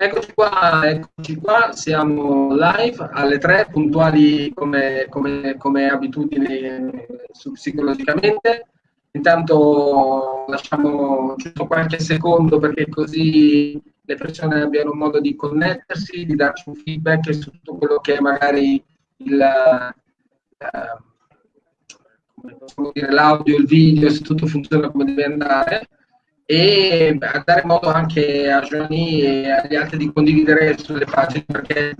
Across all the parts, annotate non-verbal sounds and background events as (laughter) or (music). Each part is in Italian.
Eccoci qua, eccoci qua, siamo live alle 3, puntuali come, come, come abitudine psicologicamente. Intanto lasciamo giusto qualche secondo perché così le persone abbiano modo di connettersi, di darci un feedback su tutto quello che è magari il, eh, l'audio, il video, se tutto funziona come deve andare e a dare modo anche a Giovanni e agli altri di condividere sulle pagine perché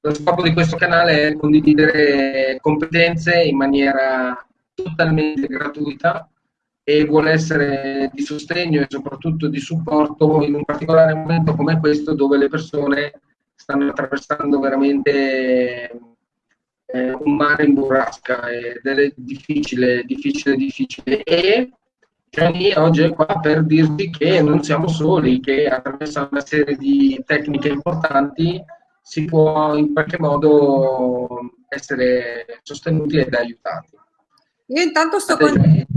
lo scopo di questo canale è condividere competenze in maniera totalmente gratuita e vuole essere di sostegno e soprattutto di supporto in un particolare momento come questo dove le persone stanno attraversando veramente eh, un mare in burrasca ed è difficile, difficile, difficile. E Gianni oggi è qua per dirvi che non siamo soli, che attraverso una serie di tecniche importanti si può in qualche modo essere sostenuti ed aiutati. Io intanto sto condividendo,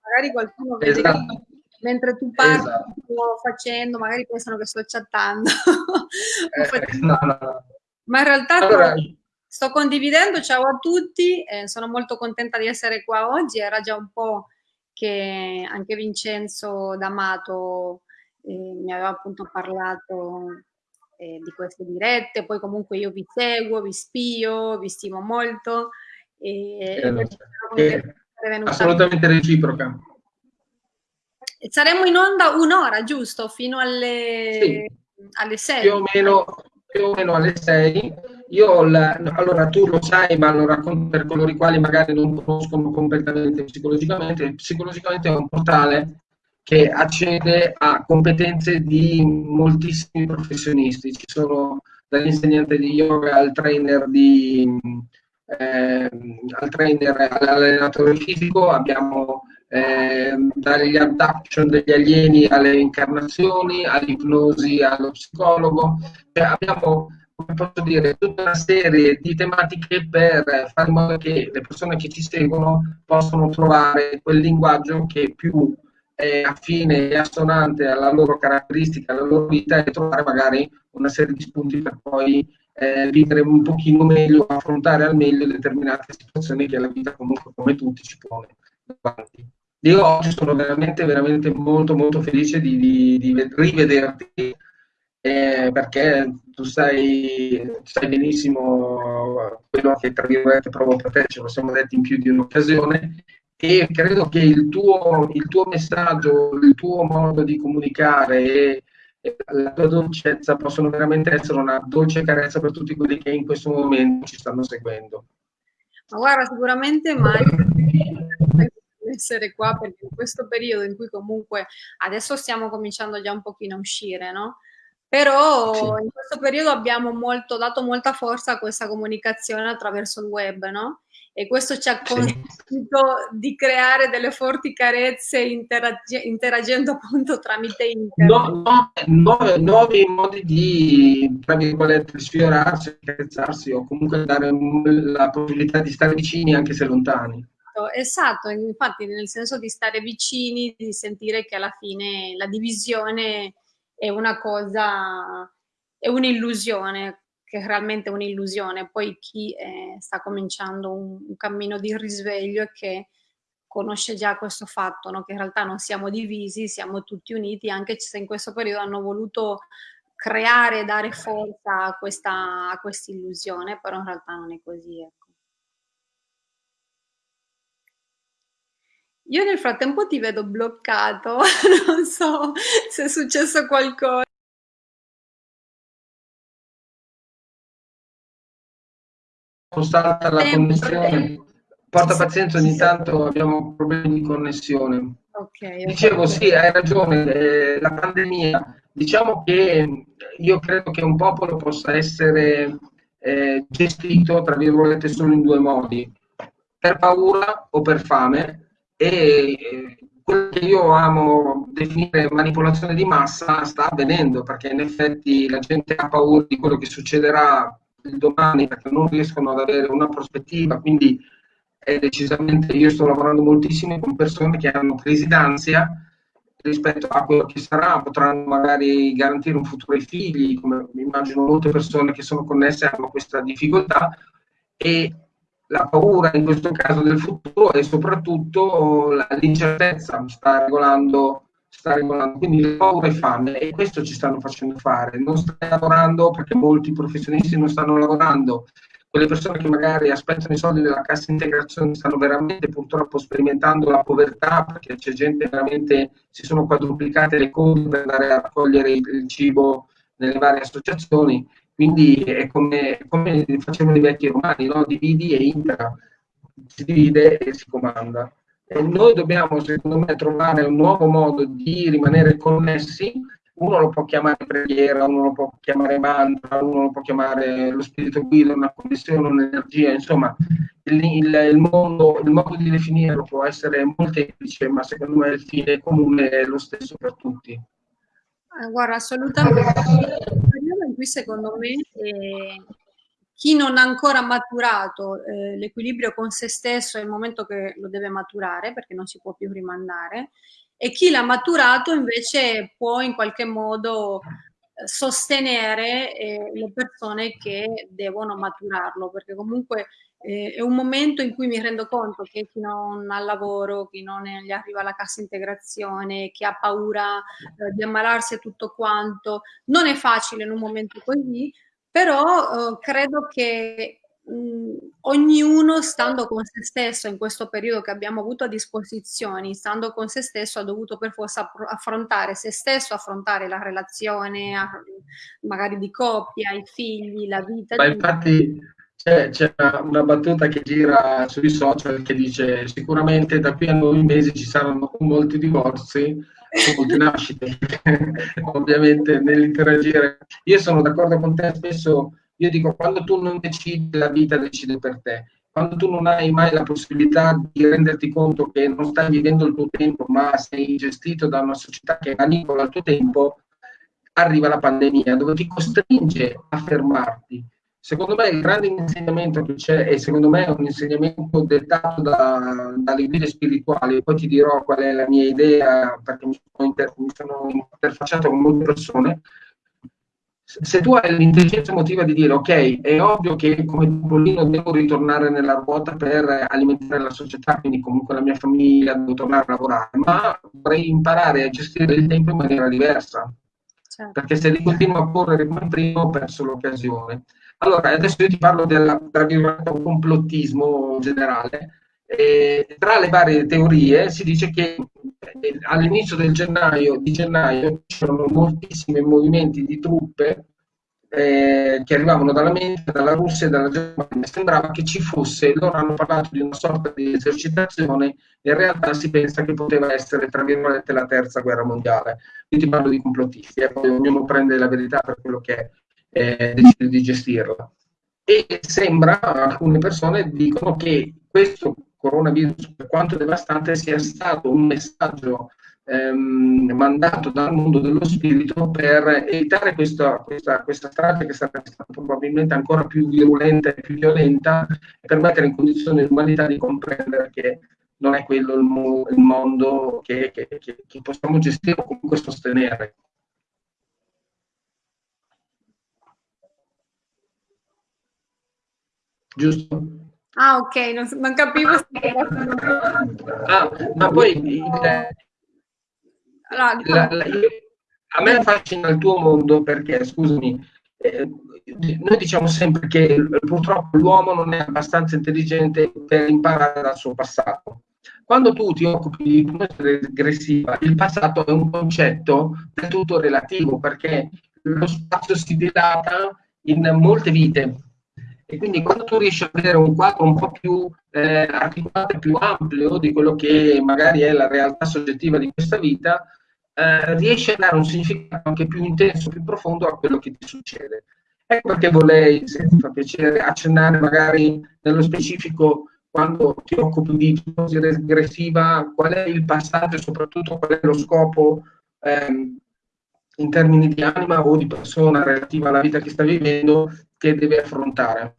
magari qualcuno vede esatto. mentre tu parli, esatto. facendo, magari pensano che sto chattando. (laughs) eh, no, no. Ma in realtà allora, sto condividendo, ciao a tutti, eh, sono molto contenta di essere qua oggi, era già un po' che anche Vincenzo D'Amato eh, mi aveva appunto parlato eh, di queste dirette, poi comunque io vi seguo, vi spio, vi stimo molto. E, eh, assolutamente reciproca. Saremo in onda un'ora, giusto? Fino alle, sì. alle 6. Più o meno, più o meno alle 6 io, la, allora tu lo sai, ma lo racconto per coloro i quali magari non conoscono completamente psicologicamente. Psicologicamente è un portale che accede a competenze di moltissimi professionisti. Ci sono dall'insegnante di yoga al trainer di, eh, al trainer all'allenatore fisico, abbiamo eh, dagli abduction degli alieni alle incarnazioni, all'ipnosi, allo psicologo. Cioè, abbiamo posso dire, tutta una serie di tematiche per fare in modo che le persone che ci seguono possano trovare quel linguaggio che più è affine e assonante alla loro caratteristica, alla loro vita e trovare magari una serie di spunti per poi eh, vivere un pochino meglio, affrontare al meglio determinate situazioni che la vita comunque come tutti ci pone davanti. Io oggi sono veramente, veramente molto, molto felice di, di, di rivederti eh, perché tu sai, sai, benissimo quello che tra virgolette provo per te, ce lo siamo detti in più di un'occasione e credo che il tuo, il tuo messaggio, il tuo modo di comunicare e, la tua dolcezza possono veramente essere una dolce carezza per tutti quelli che in questo momento ci stanno seguendo. Ma guarda, sicuramente mai essere qua perché in questo periodo in cui comunque adesso stiamo cominciando già un pochino a uscire, no? Però sì. in questo periodo abbiamo molto, dato molta forza a questa comunicazione attraverso il web, no? E questo ci ha consentito sì. di creare delle forti carezze interag interagendo appunto tramite internet. No, no, nuovi, nuovi modi di, tra virgolette, sfiorarsi, carezzarsi o comunque dare la possibilità di stare vicini anche se lontani. Esatto, infatti nel senso di stare vicini, di sentire che alla fine la divisione è una cosa, è un'illusione, che è realmente un'illusione. Poi chi eh, sta cominciando un, un, cammino di risveglio e che conosce già questo fatto, no? che in realtà non siamo divisi, siamo tutti uniti, anche se in questo periodo hanno voluto creare e dare forza a questa, a questa illusione, però in realtà non è così. Ecco. Io nel frattempo ti vedo bloccato, (laughs) non so se è successo qualcosa. Salta la connessione. Porta pazienza, ogni tanto abbiamo problemi di connessione. Okay, Dicevo, sì, hai ragione, eh, la pandemia, diciamo che io credo che un popolo possa essere eh, gestito, tra virgolette, solo in due modi, per paura o per fame, e quello che io amo definire manipolazione di massa sta avvenendo perché in effetti la gente ha paura di quello che succederà il domani perché non riescono ad avere una prospettiva, quindi è decisamente, io sto lavorando moltissimo con persone che hanno crisi d'ansia rispetto a quello che sarà, potranno magari garantire un futuro ai figli, come immagino molte persone che sono connesse hanno questa difficoltà, e la paura in questo caso del futuro e soprattutto l'incertezza sta regolando, sta regolando, quindi paura e fame e questo ci stanno facendo fare. Non stai lavorando perché molti professionisti non stanno lavorando, quelle persone che magari aspettano i soldi della cassa integrazione stanno veramente purtroppo sperimentando la povertà perché c'è gente veramente, si sono quadruplicate le code per andare a raccogliere il cibo nelle varie associazioni, quindi è come, come facevano i vecchi romani, no? dividi e impera, si divide e si comanda. E noi dobbiamo, secondo me, trovare un nuovo modo di rimanere connessi uno lo può chiamare preghiera, uno lo può chiamare mantra, uno lo può chiamare lo spirito guida, una connessione, un'energia, insomma, il, il, il, mondo, il modo di definirlo può essere molteplice, ma secondo me il fine comune è lo stesso per tutti. Eh, guarda, assolutamente. Cui secondo me eh, chi non ha ancora maturato eh, l'equilibrio con se stesso è il momento che lo deve maturare perché non si può più rimandare. E chi l'ha maturato invece può in qualche modo eh, sostenere eh, le persone che devono maturarlo, perché comunque eh, è un momento in cui mi rendo conto che chi non ha lavoro, chi non gli arriva la cassa integrazione, chi ha paura eh, di ammalarsi e tutto quanto, non è facile in un momento così, però eh, credo che mh, ognuno stando con se stesso in questo periodo che abbiamo avuto a disposizione, stando con se stesso ha dovuto per forza affrontare se stesso, affrontare la relazione magari di coppia, i figli, la vita. Ma infatti c'è, una, battuta che gira sui social che dice sicuramente da qui a nove mesi ci saranno molti divorzi molte nascite (laughs) ovviamente nell'interagire io sono d'accordo con te spesso io dico, quando tu non decidi, la vita decide per te. Quando tu non hai mai la possibilità di renderti conto che non stai vivendo il tuo tempo, ma sei gestito da una società che manipola il tuo tempo, arriva la pandemia dove ti costringe a fermarti. Secondo me il grande insegnamento che c'è, e secondo me è un insegnamento dettato da, dalle guide spirituali, poi ti dirò qual è la mia idea, perché mi sono, inter, mi sono interfacciato con molte persone, se tu hai l'intelligenza emotiva di dire ok, è ovvio che come Topolino devo ritornare nella ruota per alimentare la società, quindi comunque la mia famiglia, devo tornare a lavorare, ma vorrei imparare a gestire il tempo in maniera diversa. Certo. Perché se continuo a correre come prima ho perso l'occasione. Allora, adesso io ti parlo del complottismo generale. E tra le varie teorie si dice che eh, all'inizio del gennaio, di gennaio c'erano moltissimi movimenti di truppe eh, che arrivavano dall'America, dalla Russia e dalla Germania. Sembrava che ci fosse, loro hanno parlato di una sorta di esercitazione, in realtà si pensa che poteva essere, tra virgolette, la terza guerra mondiale. Io ti parlo di complottisti, e eh, poi ognuno prende la verità per quello che eh, decide di gestirla. E sembra, alcune persone dicono che questo coronavirus, per quanto devastante, sia stato un messaggio ehm, mandato dal mondo dello spirito per evitare questa, questa, questa strada che sarà stata probabilmente ancora più virulenta e più violenta per mettere in condizione l'umanità di comprendere che non è quello il, mo il mondo che, che, che, che possiamo gestire o comunque sostenere. Giusto? Ah, ok, non, non capivo se Ah, ma poi il, allora, diciamo... la, la, io, a me affascina il tuo mondo perché, scusami, eh, noi diciamo sempre che purtroppo l'uomo non è abbastanza intelligente per imparare dal suo passato. Quando tu ti occupi di ipnosi regressiva, il passato è un concetto del tutto relativo perché lo spazio si dilata in molte vite e quindi quando tu riesci a vedere un quadro un po' più eh, articolato e più ampio di quello che magari è la realtà soggettiva di questa vita, eh, riesci a dare un significato anche più intenso, più profondo a quello che ti succede. Ecco perché vorrei, se ti fa piacere, accennare magari nello specifico quando ti occupi di ipnosi regressiva, qual è il passaggio e soprattutto qual è lo scopo ehm, in termini di anima o di persona relativa alla vita che sta vivendo che deve affrontare.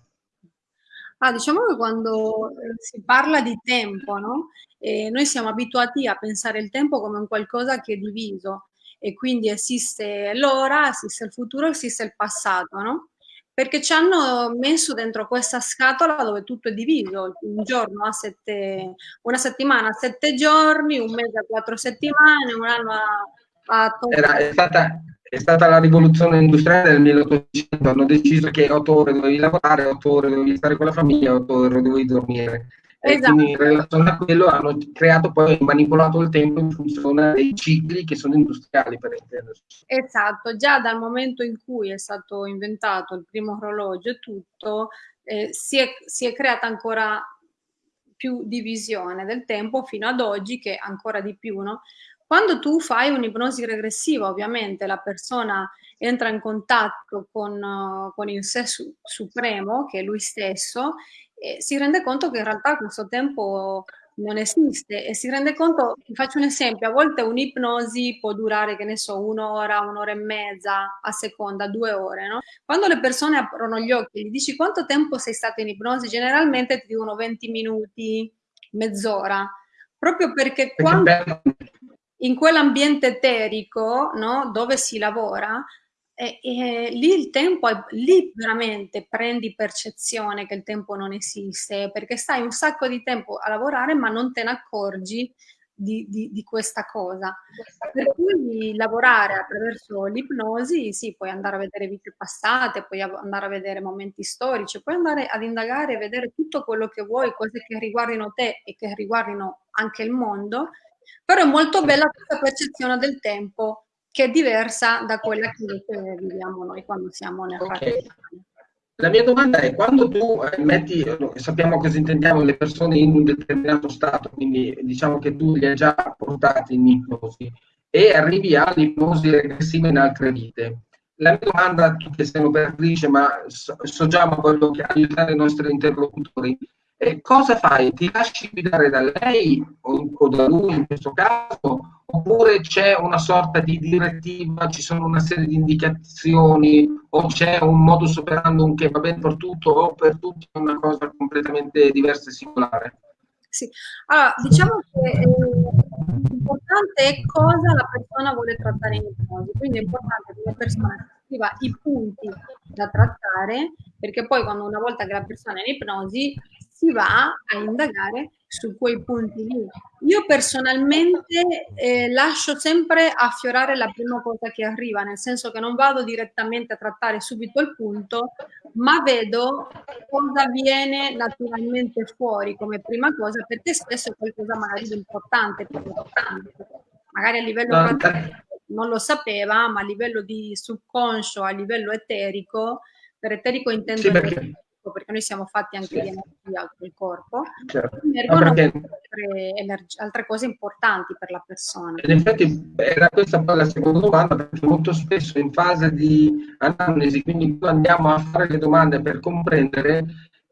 Ah, diciamo che quando eh, si parla di tempo, no? Eh, noi siamo abituati a pensare il tempo come un qualcosa che è diviso e quindi esiste l'ora, esiste il futuro, esiste il passato, no? Perché ci hanno messo dentro questa scatola dove tutto è diviso, un giorno a sette, una settimana a sette giorni, un mese a quattro settimane, un anno a, a Era, è stata è stata la rivoluzione industriale del 1800, hanno deciso che otto ore dovevi lavorare, otto ore dovevi stare con la famiglia, otto ore dovevi dormire. Esatto. E quindi in relazione a quello hanno creato poi manipolato il tempo in funzione dei cicli che sono industriali per intendersi. Esatto, già dal momento in cui è stato inventato il primo orologio e tutto, eh, si, è, si è creata ancora più divisione del tempo fino ad oggi che ancora di più, no? Quando tu fai un'ipnosi regressiva, ovviamente la persona entra in contatto con, uh, con il sé su, supremo, che è lui stesso, e si rende conto che in realtà questo tempo non esiste e si rende conto, ti faccio un esempio, a volte un'ipnosi può durare, che ne so, un'ora, un'ora e mezza, a seconda, due ore, no? Quando le persone aprono gli occhi e gli dici quanto tempo sei stato in ipnosi, generalmente ti dicono 20 minuti, mezz'ora, proprio perché quando in quell'ambiente eterico no, dove si lavora, e, e, lì il tempo, è, lì veramente prendi percezione che il tempo non esiste, perché stai un sacco di tempo a lavorare ma non te ne accorgi di, di, di questa cosa. Per cui lavorare attraverso l'ipnosi, sì, puoi andare a vedere vite passate, puoi andare a vedere momenti storici, puoi andare ad indagare e vedere tutto quello che vuoi, cose che riguardino te e che riguardino anche il mondo, però è molto bella questa percezione del tempo che è diversa da quella che viviamo noi quando siamo nel okay. La mia domanda è, quando tu eh, metti, sappiamo cosa intendiamo le persone in un determinato stato, quindi diciamo che tu li hai già portati in ipnosi e arrivi all'ipnosi regressiva in altre vite. La mia domanda, tu che sei un'operatrice, ma so, so già ma voglio aiutare i nostri interlocutori, e cosa fai? Ti lasci guidare da lei o, o da lui in questo caso? Oppure c'è una sorta di direttiva, ci sono una serie di indicazioni o c'è un modus operandum che va bene per tutto o per tutti è una cosa completamente diversa e singolare? Sì, allora diciamo che eh, l'importante è cosa la persona vuole trattare in ipnosi, quindi è importante che la persona scriva i punti da trattare, perché poi quando una volta che la persona è in ipnosi si va a indagare su quei punti lì. Io personalmente eh, lascio sempre affiorare la prima cosa che arriva, nel senso che non vado direttamente a trattare subito il punto, ma vedo cosa viene naturalmente fuori come prima cosa, perché spesso è qualcosa magari di importante, magari a livello non lo sapeva, ma a livello di subconscio, a livello eterico, per eterico intendo sì, perché perché noi siamo fatti anche sì. di energia del corpo, certo. emergono perché... altre, altre, cose importanti per la persona. Ed infatti era questa poi la seconda domanda, perché molto spesso in fase di analisi, quindi andiamo a fare le domande per comprendere,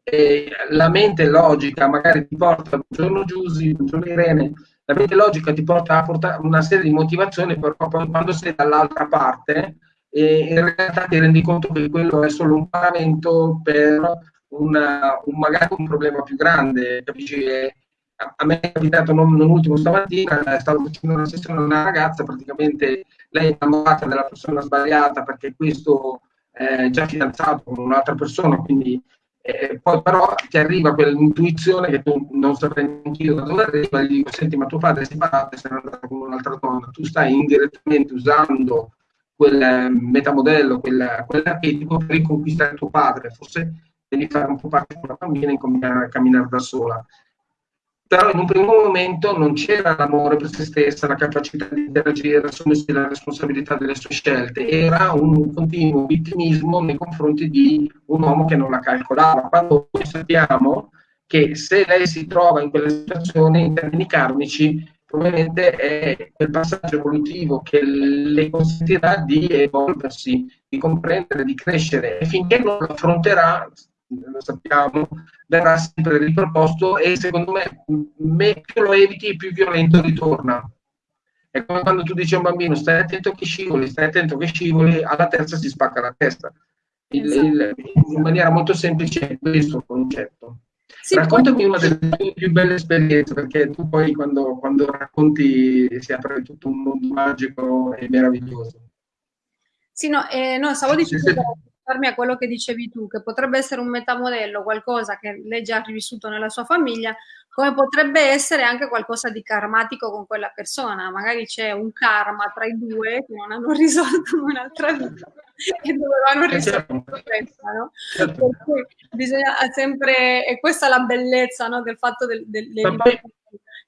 eh, la mente logica magari ti porta, buongiorno Giusy, buongiorno Irene, la mente logica ti porta a portare una serie di motivazioni, però poi quando sei dall'altra parte e in realtà ti rendi conto che quello è solo un paramento per una, un, magari un problema più grande, capisci? a me è capitato non, non, ultimo stamattina, stavo facendo una sessione con una ragazza, praticamente lei è innamorata della persona sbagliata perché questo è già fidanzato con un'altra persona, quindi eh, poi però ti arriva quell'intuizione che tu non saprei neanche da dove arriva, e gli dico, senti ma tuo padre è separato e sei andato con un'altra donna, tu stai indirettamente usando quel metamodello, quel, quell'archetipo per riconquistare tuo padre. Forse devi fare un po' parte con la famiglia e incominciare a camminare da sola. Però in un primo momento non c'era l'amore per se stessa, la capacità di interagire, assumersi la responsabilità delle sue scelte, era un continuo vittimismo nei confronti di un uomo che non la calcolava. Quando noi sappiamo che se lei si trova in quella situazione, in termini karmici, probabilmente è quel passaggio evolutivo che le consentirà di evolversi, di comprendere, di crescere e finché non lo affronterà, lo sappiamo, verrà sempre riproposto e secondo me, più lo eviti più violento ritorna. È come quando tu dici a un bambino stai attento che scivoli, stai attento che scivoli, alla terza si spacca la testa. il, il, in maniera molto semplice è questo concetto. Sì, Raccontami poi... una delle tue più belle esperienze, perché tu poi quando, quando racconti si apre tutto un mondo magico e meraviglioso. Sì, no, eh, no stavo dicendo sì, sì. A quello che dicevi tu, che potrebbe essere un metamodello, qualcosa che lei già ha rivissuto nella sua famiglia, come potrebbe essere anche qualcosa di karmatico con quella persona. Magari c'è un karma tra i due che non hanno (laughs) risolto un'altra vita e dovevano eh, risolvere certo. questa, no? Certo. Per cui bisogna sempre, e questa è la bellezza no, del fatto del, del, del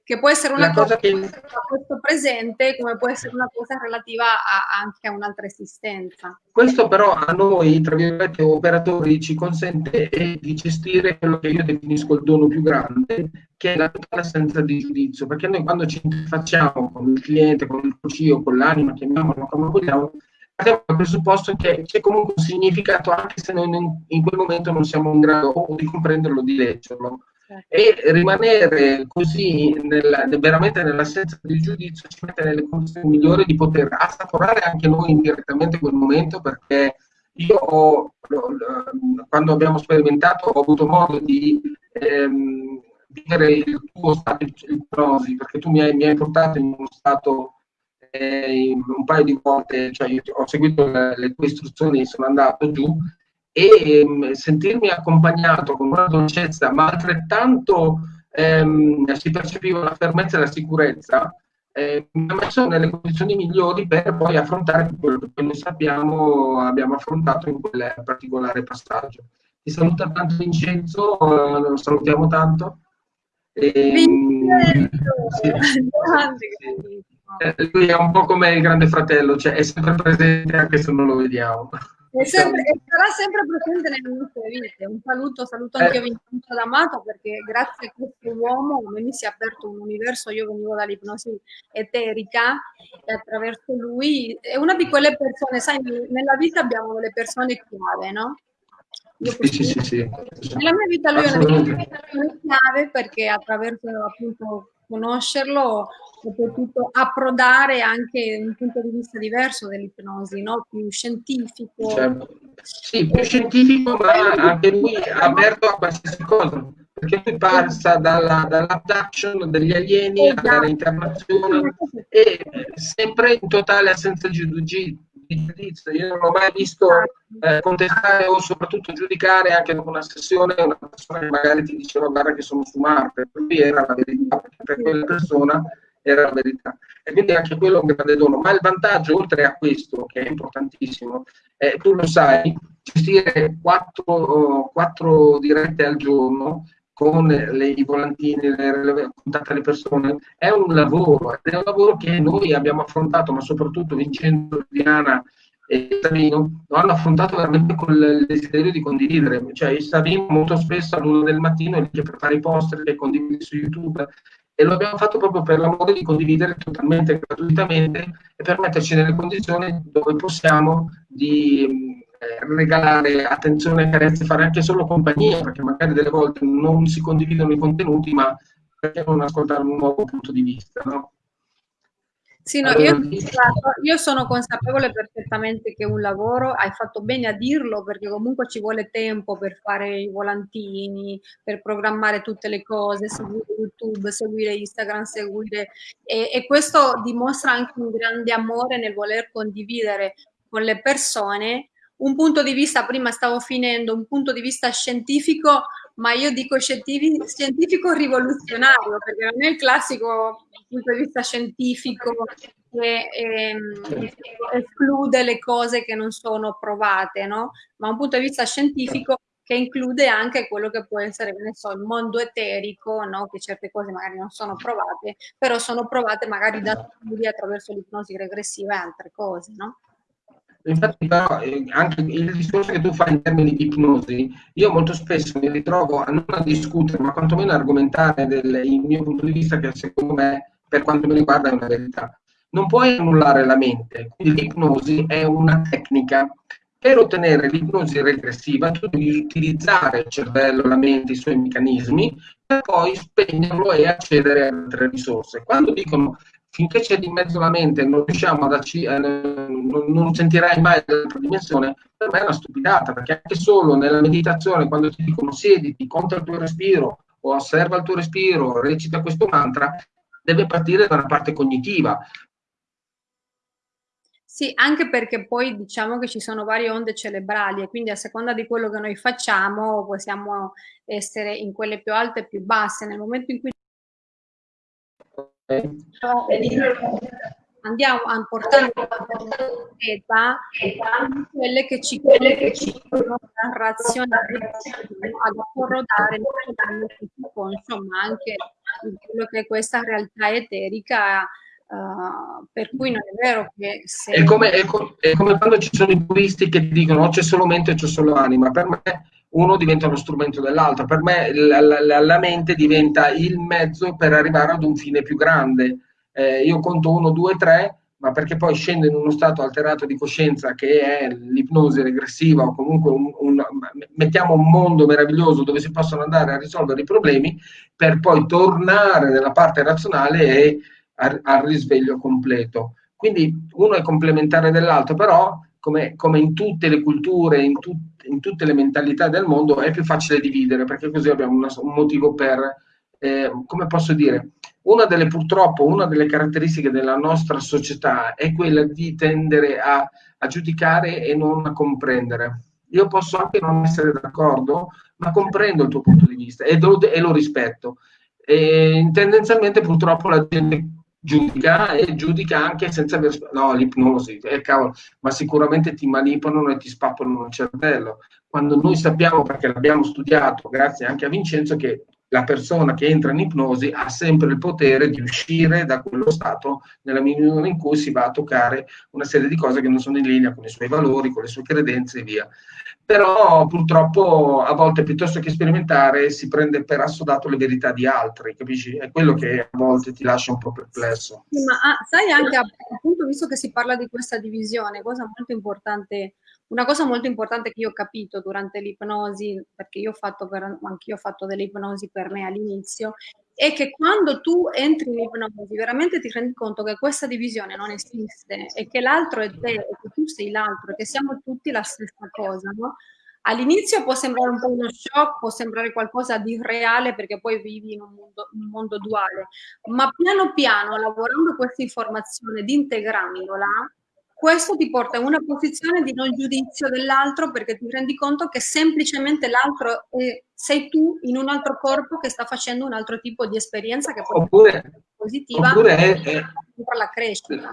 che può essere una cosa, cosa che... a questo presente come può essere una cosa relativa a, anche a un'altra esistenza. Questo però a noi, tra virgolette, operatori ci consente di gestire quello che io definisco il dono più grande, che è la totale assenza di giudizio, perché noi quando ci interfacciamo con il cliente, con il CIO, con l'anima, chiamiamolo come vogliamo, partiamo dal presupposto che c'è comunque un significato anche se noi in quel momento non siamo in grado o di comprenderlo o di leggerlo e rimanere così nella, veramente nell'assenza di giudizio ci mette nelle condizioni migliori di poter assaporare anche noi indirettamente quel momento perché io ho, quando abbiamo sperimentato ho avuto modo di ehm, vivere il tuo stato di ipnosi perché tu mi hai, mi hai portato in uno stato eh, un paio di volte, cioè io ho seguito le, le tue istruzioni sono andato giù e ehm, sentirmi accompagnato con una dolcezza, ma altrettanto ehm, si percepiva la fermezza e la sicurezza, eh, mi ha messo nelle condizioni migliori per poi affrontare quello che noi sappiamo abbiamo affrontato in quel particolare passaggio. Ti saluta tanto Vincenzo, eh, lo salutiamo tanto. E, Vincenzo! Sì, sì, sì. lui è un po' come il grande fratello, cioè è sempre presente anche se non lo vediamo. E, sempre, sarà sempre presente nelle nostre vite. Un saluto, saluto anche eh. Vincenzo D'Amato perché grazie a questo uomo a me mi si è aperto un universo, io venivo dall'ipnosi eterica e attraverso lui è una di quelle persone, sai, nella vita abbiamo delle persone chiave, no? Sì, sì, sì, sì, Nella mia vita lui è una persona chiave perché attraverso appunto conoscerlo ho potuto approdare anche un punto di vista diverso dell'ipnosi, no? più scientifico. Certo. Sì, più scientifico, ma anche lui aperto a qualsiasi cosa, perché lui passa dalla, dall'abduction degli alieni esatto. alla reincarnazione e sempre in totale assenza di giudizio. Io non ho mai visto eh, contestare o soprattutto giudicare anche dopo una sessione una persona che magari ti diceva guarda che sono su Marte, per lui era la verità, per quella persona era la verità. E quindi anche quello è un grande dono. Ma il vantaggio, oltre a questo, che è importantissimo, è, tu lo sai, gestire quattro, quattro dirette al giorno con le, i volantini, le, le, contatto alle persone, è un lavoro, è un lavoro che noi abbiamo affrontato, ma soprattutto Vincenzo, Diana e Savino lo hanno affrontato veramente con il desiderio di condividere. Cioè, Savino molto spesso all'una del mattino dice per fare i poster che condividi su YouTube e lo abbiamo fatto proprio per l'amore di condividere totalmente gratuitamente e per metterci nelle condizioni dove possiamo di regalare attenzione, carezze, fare anche solo compagnia, perché magari delle volte non si condividono i contenuti, ma perché non ascoltare un nuovo punto di vista, no? Sì, no, io, io, sono consapevole perfettamente che un lavoro, hai fatto bene a dirlo perché comunque ci vuole tempo per fare i volantini, per programmare tutte le cose, seguire YouTube, seguire Instagram, seguire e, e questo dimostra anche un grande amore nel voler condividere con le persone un punto di vista, prima stavo finendo, un punto di vista scientifico, ma io dico scientifico, scientifico rivoluzionario, perché non è il classico punto di vista scientifico che ehm, esclude le cose che non sono provate, no? ma un punto di vista scientifico che include anche quello che può essere, ne so, il mondo eterico, no? che certe cose magari non sono provate, però sono provate magari da esatto. studi attraverso l'ipnosi regressiva e altre cose, no? Infatti, però, eh, anche il discorso che tu fai in termini di ipnosi, io molto spesso mi ritrovo a non a discutere, ma quantomeno a argomentare del, il mio punto di vista, che secondo me, per quanto mi riguarda, è una verità. Non puoi annullare la mente, quindi l'ipnosi è una tecnica. Per ottenere l'ipnosi regressiva, tu devi utilizzare il cervello, la mente, i suoi meccanismi, per poi spegnerlo e accedere a altre risorse. Quando dicono finché c'è di mezzo la mente non riusciamo ad eh, non, non sentirai mai l'altra dimensione, per me è una stupidata, perché anche solo nella meditazione, quando ti dicono siediti, conta il tuo respiro, o osserva il tuo respiro, recita questo mantra, deve partire da una parte cognitiva. Sì, anche perché poi diciamo che ci sono varie onde cerebrali e quindi a seconda di quello che noi facciamo possiamo essere in quelle più alte e più basse. Nel momento in cui andiamo a portare la quelle che ci consentono la razione ad approdare insomma anche quello che è questa realtà eterica Uh, per cui non è vero che se... È come, è, com- è come quando ci sono i buddisti che dicono c'è solo mente c'è solo anima. Per me uno diventa lo strumento dell'altro. Per me la, la, la, mente diventa il mezzo per arrivare ad un fine più grande. Eh, io conto uno, due, tre, ma perché poi scendo in uno stato alterato di coscienza che è l'ipnosi regressiva o comunque un, un, mettiamo un mondo meraviglioso dove si possono andare a risolvere i problemi per poi tornare nella parte razionale e al risveglio completo. Quindi uno è complementare dell'altro, però come, come in tutte le culture, in, tu, in, tutte le mentalità del mondo, è più facile dividere, perché così abbiamo una, un motivo per, eh, come posso dire, una delle purtroppo, una delle caratteristiche della nostra società è quella di tendere a, a giudicare e non a comprendere. Io posso anche non essere d'accordo, ma comprendo il tuo punto di vista e lo, e lo rispetto. E tendenzialmente purtroppo la gente giudica e giudica anche senza aver... No, l'ipnosi, eh, cavolo, ma sicuramente ti manipolano e ti spappano il cervello. Quando noi sappiamo, perché l'abbiamo studiato, grazie anche a Vincenzo, che la persona che entra in ipnosi ha sempre il potere di uscire da quello stato nella misura in cui si va a toccare una serie di cose che non sono in linea con i suoi valori, con le sue credenze e via però purtroppo a volte piuttosto che sperimentare si prende per assodato le verità di altri, capisci? È quello che a volte ti lascia un po' perplesso. Sì, ma ah, sai anche appunto, visto che si parla di questa divisione, cosa molto importante, una cosa molto importante che io ho capito durante l'ipnosi, perché io ho fatto, per, anch'io ho fatto delle ipnosi per me all'inizio, è che quando tu entri in ipnosi veramente ti rendi conto che questa divisione non esiste e che l'altro è te e che tu sei l'altro e che siamo tutti la stessa cosa, no? All'inizio può sembrare un po' uno shock, può sembrare qualcosa di reale perché poi vivi in un mondo, un mondo duale, ma piano piano lavorando questa informazione ed integrandola, questo ti porta in una posizione di non giudizio dell'altro perché ti rendi conto che semplicemente l'altro sei tu in un altro corpo che sta facendo un altro tipo di esperienza che può oppure, essere positiva oppure è, è, per la crescita.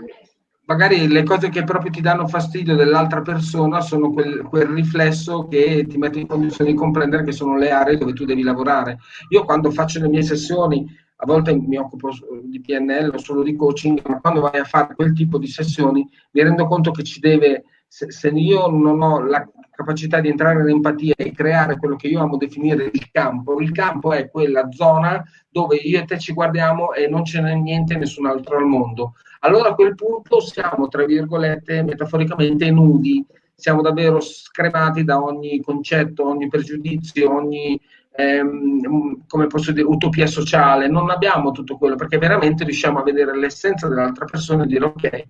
Magari le cose che proprio ti danno fastidio dell'altra persona sono quel, quel riflesso che ti mette in condizione di comprendere che sono le aree dove tu devi lavorare. Io quando faccio le mie sessioni a volte mi occupo di PNL o solo di coaching, ma quando vai a fare quel tipo di sessioni mi rendo conto che ci deve, se, se io non ho la capacità di entrare in empatia e creare quello che io amo definire il campo, il campo è quella zona dove io e te ci guardiamo e non ce n'è niente nessun altro al mondo. Allora a quel punto siamo, tra virgolette, metaforicamente nudi, siamo davvero scremati da ogni concetto, ogni pregiudizio, ogni ehm, come posso dire, utopia sociale, non abbiamo tutto quello perché veramente riusciamo a vedere l'essenza dell'altra persona e dire ok,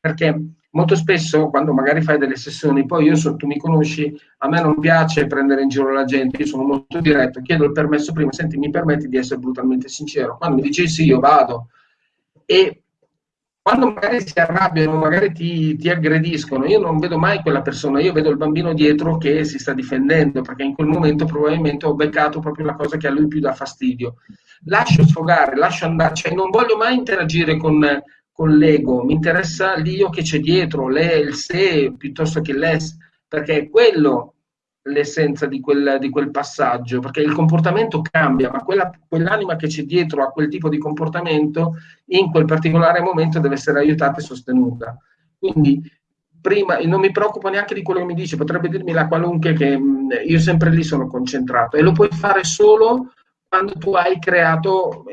perché molto spesso quando magari fai delle sessioni, poi io so, tu mi conosci, a me non piace prendere in giro la gente, io sono molto diretto, chiedo il permesso prima, senti mi permetti di essere brutalmente sincero, quando mi dici sì io vado. E quando magari si arrabbiano, magari ti, ti, aggrediscono, io non vedo mai quella persona, io vedo il bambino dietro che si sta difendendo, perché in quel momento probabilmente ho beccato proprio la cosa che a lui più dà fastidio. Lascio sfogare, lascio andare, cioè non voglio mai interagire con, con l'ego, mi interessa l'io che c'è dietro, lei, il sé piuttosto che l'es, perché è quello l'essenza di quel, di quel, passaggio, perché il comportamento cambia, ma quella, quell'anima che c'è dietro a quel tipo di comportamento in quel particolare momento deve essere aiutata e sostenuta. Quindi prima non mi preoccupo neanche di quello che mi dice, potrebbe dirmi la qualunque che mh, io sempre lì sono concentrato e lo puoi fare solo quando tu hai creato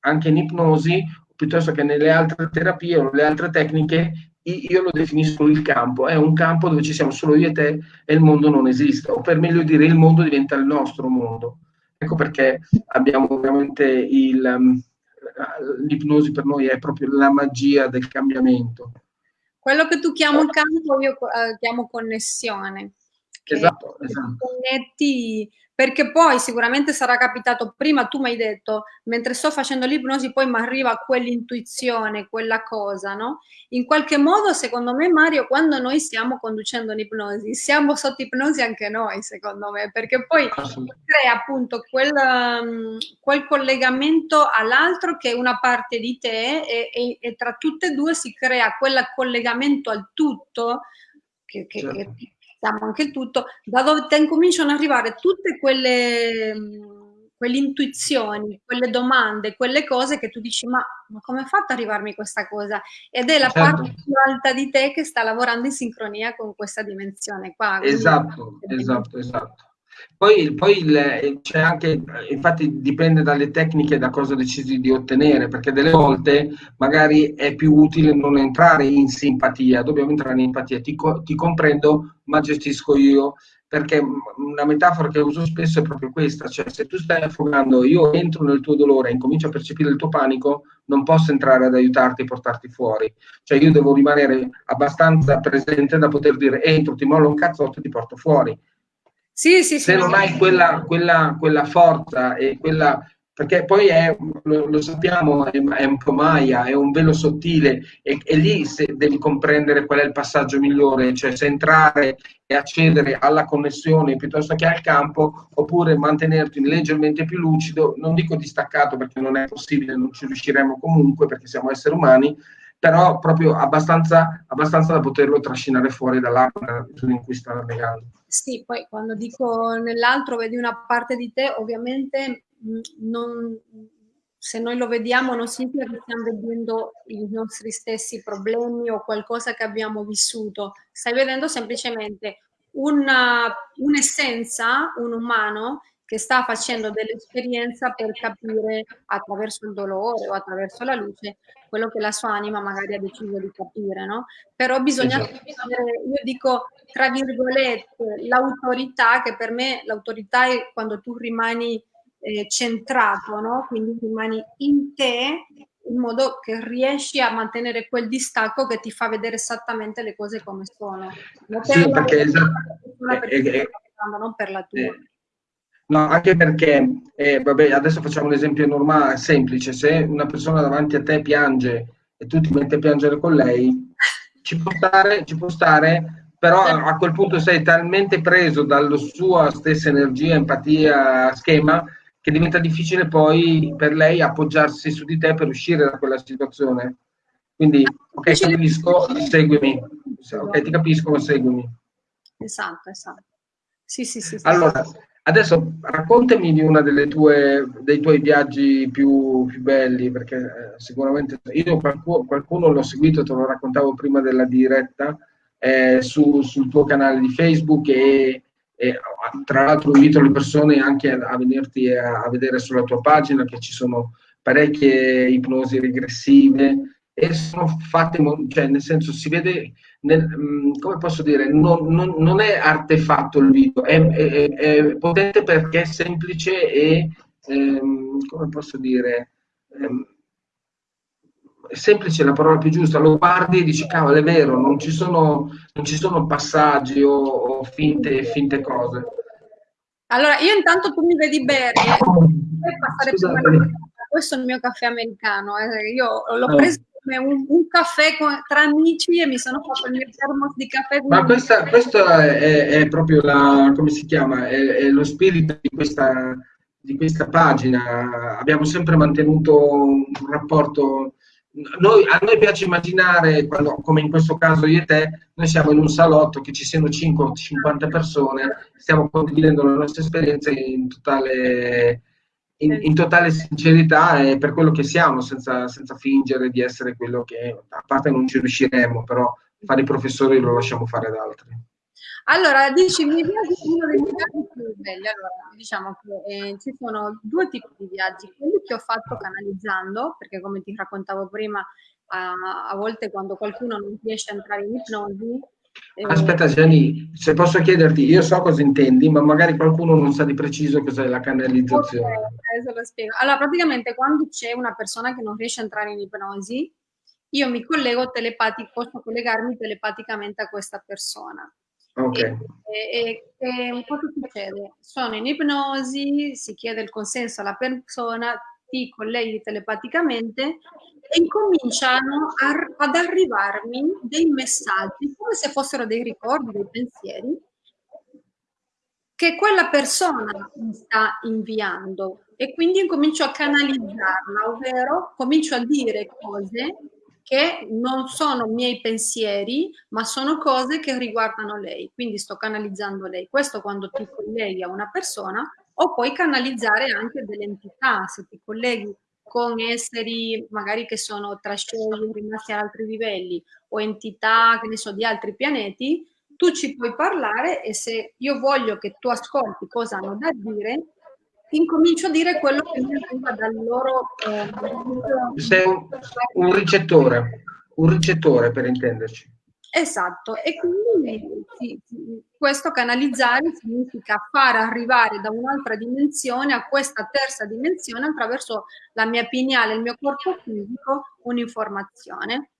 anche in ipnosi piuttosto che nelle altre terapie o nelle altre tecniche io lo definisco il campo, è un campo dove ci siamo solo io e te e il mondo non esiste, o per meglio dire il mondo diventa il nostro mondo. Ecco perché abbiamo veramente il, um, l'ipnosi per noi è proprio la magia del cambiamento. Quello che tu chiamo campo, io eh, chiamo connessione. Esatto, esatto. Connetti perché poi sicuramente sarà capitato prima, tu mi hai detto, mentre sto facendo l'ipnosi poi mi arriva quell'intuizione, quella cosa, no? In qualche modo, secondo me, Mario, quando noi stiamo conducendo un'ipnosi, siamo sotto ipnosi anche noi, secondo me, perché poi crea appunto quel, um, quel collegamento all'altro che è una parte di te e, e, e, tra tutte e due si crea quel collegamento al tutto che, che, certo. che siamo anche il tutto, da dove te incominciano ad arrivare tutte quelle, quelle intuizioni, quelle domande, quelle cose che tu dici ma, ma come hai fatto ad arrivarmi questa cosa? Ed è la certo. parte più alta di te che sta lavorando in sincronia con questa dimensione qua. Esatto, esatto, esatto. Poi, poi c'è anche, infatti dipende dalle tecniche da cosa decidi di ottenere, perché delle volte magari è più utile non entrare in simpatia, dobbiamo entrare in empatia, ti, ti comprendo ma gestisco io, perché una metafora che uso spesso è proprio questa, cioè se tu stai affogando, io entro nel tuo dolore e incomincio a percepire il tuo panico, non posso entrare ad aiutarti e portarti fuori, cioè io devo rimanere abbastanza presente da poter dire entro, ti mollo un cazzotto e ti porto fuori sì, sì, se non hai quella, quella, quella, forza e quella perché poi è, lo, lo sappiamo, è, è, un po' Maya, è un velo sottile e, e, lì se devi comprendere qual è il passaggio migliore, cioè se entrare e accedere alla connessione piuttosto che al campo oppure mantenerti leggermente più lucido, non dico distaccato perché non è possibile, non ci riusciremo comunque perché siamo esseri umani, però proprio abbastanza, abbastanza da poterlo trascinare fuori dall'acqua in cui sta navigando. Sì, poi quando dico nell'altro vedi una parte di te, ovviamente non, se noi lo vediamo non significa che stiamo vedendo i nostri stessi problemi o qualcosa che abbiamo vissuto, stai vedendo semplicemente una, un'essenza, un umano che sta facendo dell'esperienza per capire attraverso il dolore o attraverso la luce quello che la sua anima magari ha deciso di capire, no? Però bisogna esatto. io dico tra virgolette, l'autorità, che per me l'autorità è quando tu rimani eh, centrato, no? Quindi rimani in te in modo che riesci a mantenere quel distacco che ti fa vedere esattamente le cose come sono. Non sì, perché esatto. non per la tua. Eh, No, anche perché, eh, vabbè, adesso facciamo un esempio normale, semplice, se una persona davanti a te piange e tu ti metti a piangere con lei, ci può stare, ci può stare però a quel punto sei talmente preso dalla sua stessa energia, empatia, schema, che diventa difficile poi per lei appoggiarsi su di te per uscire da quella situazione. Quindi, ok, ti capisco, seguimi. Ok, ti capisco, seguimi. Esatto, esatto. Sì, sì, sì. sì allora, sì. Adesso raccontami di uno dei tuoi viaggi più, più belli, perché eh, sicuramente io qualcuno, qualcuno l'ho seguito, te lo raccontavo prima della diretta, eh, su, sul tuo canale di Facebook e, e, tra l'altro invito le persone anche a, a venirti a, a, vedere sulla tua pagina che ci sono parecchie ipnosi regressive e sono fatte, cioè nel senso si vede, nel, mm, come posso dire, non, non, non, è artefatto il video, è, è, è, potente perché è semplice e, ehm, come posso dire, ehm, è semplice la parola più giusta, lo guardi e dici cavolo è vero, non ci sono, non ci sono passaggi o, o finte, finte, cose. Allora, io intanto tu mi vedi bere, (coughs) questo è il mio caffè americano, eh. io l'ho ah. preso come un, un caffè con, tra amici e mi sono fatto il mio termos di caffè. Ma questa, questo è, è, proprio la, come si chiama, è, è lo spirito di questa, di questa pagina. Abbiamo sempre mantenuto un rapporto noi, a noi piace immaginare, quando, come in questo caso io e te, noi siamo in un salotto che ci siano 5 o 50 persone, stiamo condividendo le nostre esperienze in totale, in, in totale sincerità e per quello che siamo, senza, senza, fingere di essere quello che, a parte non ci riusciremo, però fare i professori lo lasciamo fare ad altri. Allora, dici, mi piace uno dei viaggi più belli. Allora, diciamo che eh, ci sono due tipi di viaggi. Quelli che ho fatto canalizzando, perché come ti raccontavo prima, a, a volte quando qualcuno non riesce a entrare in ipnosi, Aspetta Gianni, se posso chiederti, io so cosa intendi, ma magari qualcuno non sa di preciso cos'è la canalizzazione. Okay, lo spiego. Allora, praticamente quando c'è una persona che non riesce a entrare in ipnosi, io mi collego telepatico, posso collegarmi telepaticamente a questa persona. Ok. E, e, e cosa succede? Sono in ipnosi, si chiede il consenso alla persona, ti colleghi telepaticamente e incominciano a, ad arrivarmi dei messaggi come se fossero dei ricordi, dei pensieri che quella persona mi sta inviando e quindi incomincio a canalizzarla, ovvero comincio a dire cose che non sono miei pensieri, ma sono cose che riguardano lei. Quindi sto canalizzando lei. Questo quando ti colleghi a una persona o puoi canalizzare anche delle entità, se ti colleghi con esseri magari che sono trascesi, rimasti ad altri livelli o entità, che ne so, di altri pianeti, tu ci puoi parlare e se io voglio che tu ascolti cosa hanno da dire, incomincio a dire quello che mi arriva dal loro... Eh, Sei un, un ricettore, un ricettore per intenderci. Esatto, e quindi sì, questo canalizzare significa far arrivare da un'altra dimensione a questa terza dimensione attraverso la mia pineale, il mio corpo fisico, un'informazione.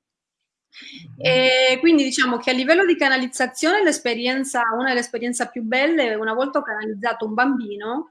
E quindi diciamo che a livello di canalizzazione l'esperienza, una delle esperienze più belle, una volta ho canalizzato un bambino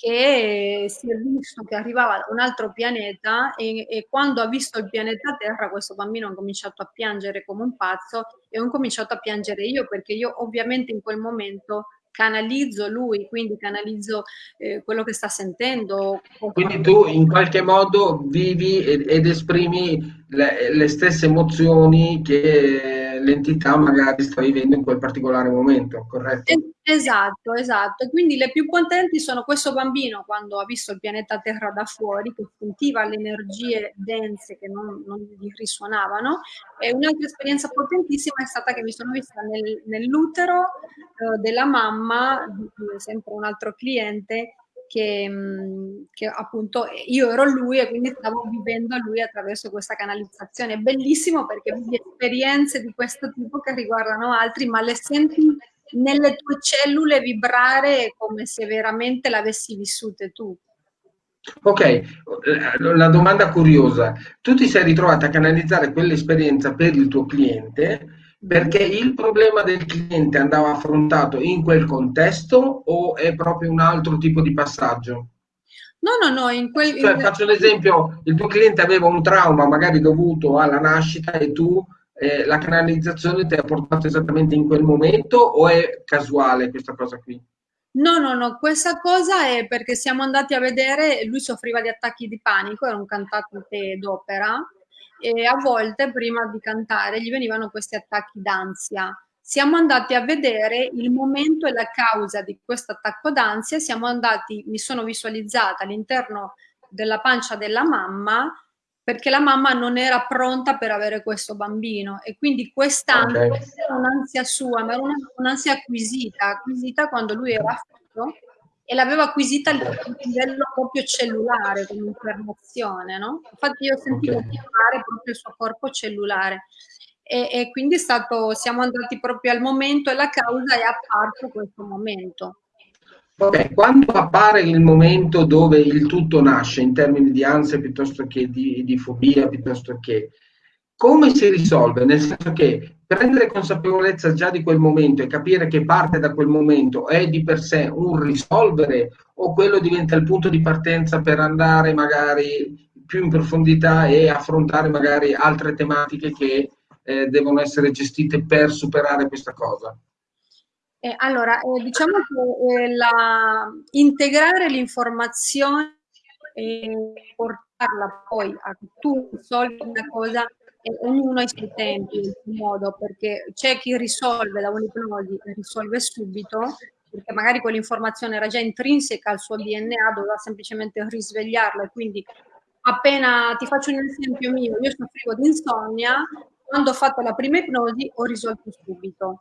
che si è visto che arrivava da un altro pianeta e, e, quando ha visto il pianeta Terra questo bambino ha cominciato a piangere come un pazzo e ho cominciato a piangere io perché io ovviamente in quel momento canalizzo lui, quindi canalizzo eh, quello che sta sentendo. Quindi tu in qualche modo vivi ed, ed esprimi le, le stesse emozioni che l'entità magari sta vivendo in quel particolare momento, corretto? Esatto, esatto. Quindi le più potenti sono questo bambino quando ha visto il pianeta Terra da fuori, che sentiva le energie dense che non, non gli risuonavano. E un'altra esperienza potentissima è stata che mi sono vista nel, nell'utero eh, della mamma, sempre un altro cliente, che, mm, che, appunto io ero lui e quindi stavo vivendo lui attraverso questa canalizzazione. Bellissimo perché vivi esperienze di questo tipo che riguardano altri, ma le senti nelle tue cellule vibrare come se veramente l'avessi vissute tu. Ok, la domanda curiosa. Tu ti sei ritrovata a canalizzare quell'esperienza per il tuo cliente perché il problema del cliente andava affrontato in quel contesto o è proprio un altro tipo di passaggio? No, no, no, in quel... Cioè, faccio l'esempio, il tuo cliente aveva un trauma magari dovuto alla nascita e tu eh, la canalizzazione ti ha portato esattamente in quel momento o è casuale questa cosa qui? No, no, no, questa cosa è perché siamo andati a vedere, lui soffriva di attacchi di panico, era un cantante d'opera e a volte prima di cantare gli venivano questi attacchi d'ansia. Siamo andati a vedere il momento e la causa di questo attacco d'ansia, siamo andati, mi sono visualizzata all'interno della pancia della mamma perché la mamma non era pronta per avere questo bambino e quindi quest'ansia okay. era un'ansia sua, ma era un'ansia acquisita, acquisita quando lui era fatto e l'aveva acquisita a livello proprio cellulare come informazione, no? Infatti io sentivo okay. chiamare proprio il suo corpo cellulare e, e quindi stato, siamo andati proprio al momento e la causa è apparso questo momento. Ok, quando appare il momento dove il tutto nasce in termini di ansia piuttosto che di, di fobia, piuttosto che come si risolve? Nel senso che prendere consapevolezza già di quel momento e capire che parte da quel momento è di per sé un risolvere o quello diventa il punto di partenza per andare magari più in profondità e affrontare magari altre tematiche che eh, devono essere gestite per superare questa cosa? Eh, allora, eh, diciamo che eh, la, integrare l'informazione e portarla poi a tu risolvi una cosa ognuno ha i suoi tempi, il suo modo, perché c'è chi risolve da un'ipnosi e risolve subito, perché magari quell'informazione era già intrinseca al suo DNA, doveva semplicemente risvegliarla e quindi appena ti faccio un esempio mio, io soffrivo di insonnia, quando ho fatto la prima ipnosi ho risolto subito.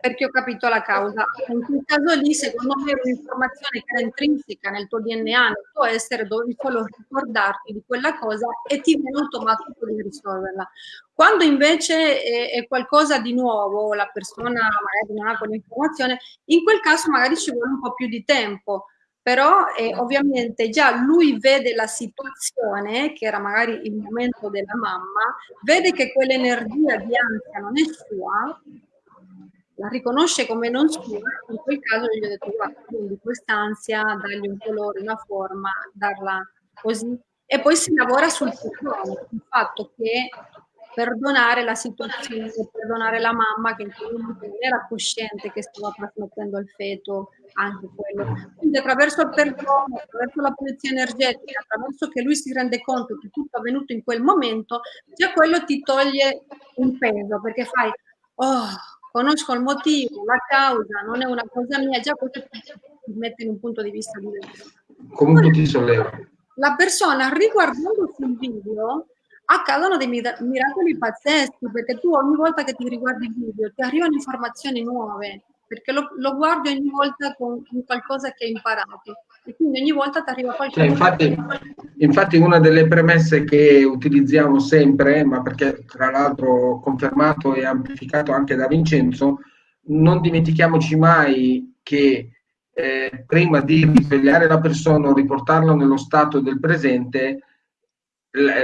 Perché ho capito la causa. In quel caso lì, secondo me, era un'informazione che era intrinseca nel tuo DNA, nel tuo essere, dovevi solo ricordarti di quella cosa e ti viene automatico di risolverla. Quando invece è, è, qualcosa di nuovo, la persona magari non ha quell'informazione, in quel caso magari ci vuole un po' più di tempo però eh, ovviamente già lui vede la situazione, che era magari il momento della mamma, vede che quell'energia di ansia non è sua, la riconosce come non sua, in quel caso gli ho detto guarda, quindi quest'ansia, dargli un colore, una forma, darla così. E poi si lavora sul perdono, il fatto che perdonare la situazione, perdonare la mamma che in quel momento non era cosciente che stava trasmettendo al feto anche quello. Quindi attraverso il perdono, attraverso la pulizia energetica, attraverso che lui si rende conto che tutto è avvenuto in quel momento, già quello ti toglie un peso, perché fai, oh, conosco il motivo, la causa, non è una cosa mia, già questo ti mette in un punto di vista diverso. Comunque ti solleva. La persona riguardando sul video accadono dei miracoli pazzeschi perché tu ogni volta che ti riguardi il video ti arrivano informazioni nuove perché lo, lo guardi ogni volta con, con, qualcosa che hai imparato e quindi ogni volta ti arriva qualcosa. Cioè, infatti, infatti una delle premesse che utilizziamo sempre, ma perché tra l'altro confermato e amplificato anche da Vincenzo, non dimentichiamoci mai che eh, prima di risvegliare la persona o riportarla nello stato del presente,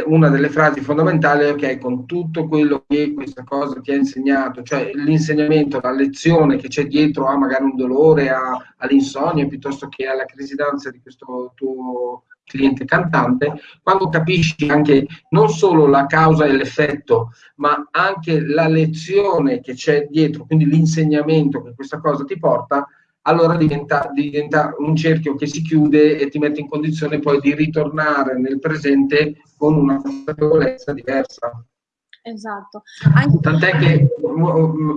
una delle frasi fondamentali è ok, con tutto quello che questa cosa ti ha insegnato, cioè l'insegnamento, la lezione che c'è dietro a magari un dolore, a, all'insonnia piuttosto che alla crisi d'ansia di questo tuo cliente cantante, quando capisci anche non solo la causa e l'effetto, ma anche la lezione che c'è dietro, quindi l'insegnamento che questa cosa ti porta, allora diventa, diventa, un cerchio che si chiude e ti mette in condizione poi di ritornare nel presente con una consapevolezza diversa. Esatto. Anche... Tant'è che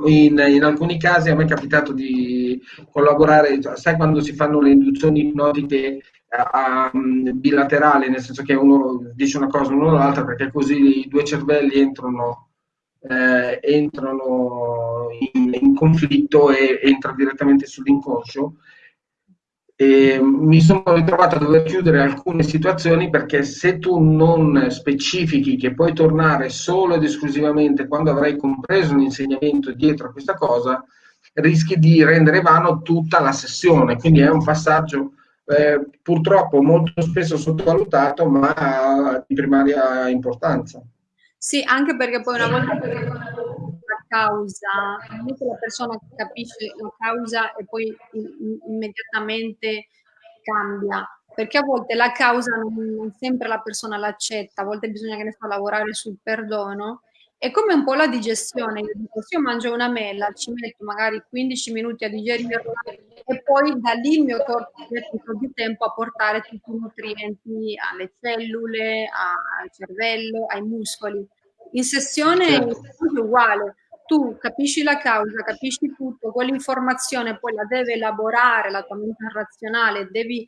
in, in, alcuni casi a me è capitato di collaborare, sai quando si fanno le induzioni ipnotiche a, a, bilaterali, nel senso che uno dice una cosa, uno l'altra, perché così i due cervelli entrano eh, entrano in, in, conflitto e entra direttamente sull'inconscio. E mi sono ritrovato a dover chiudere alcune situazioni perché se tu non specifichi che puoi tornare solo ed esclusivamente quando avrai compreso l'insegnamento dietro a questa cosa, rischi di rendere vano tutta la sessione. Quindi è un passaggio eh, purtroppo molto spesso sottovalutato, ma di primaria importanza. Sì, anche perché poi una volta che la causa, non la persona capisce la causa e poi immediatamente cambia, perché a volte la causa non, non sempre la persona l'accetta, a volte bisogna che ne so, lavorare sul perdono. È come un po' la digestione, se io mangio una mela, ci metto magari 15 minuti a digerirla e poi da lì il mio corpo mette un po' di tempo a portare tutti i nutrienti alle cellule, al cervello, ai muscoli. In sessione certo. è uguale, tu capisci la causa, capisci tutto, quell'informazione poi la deve elaborare la tua mente razionale, devi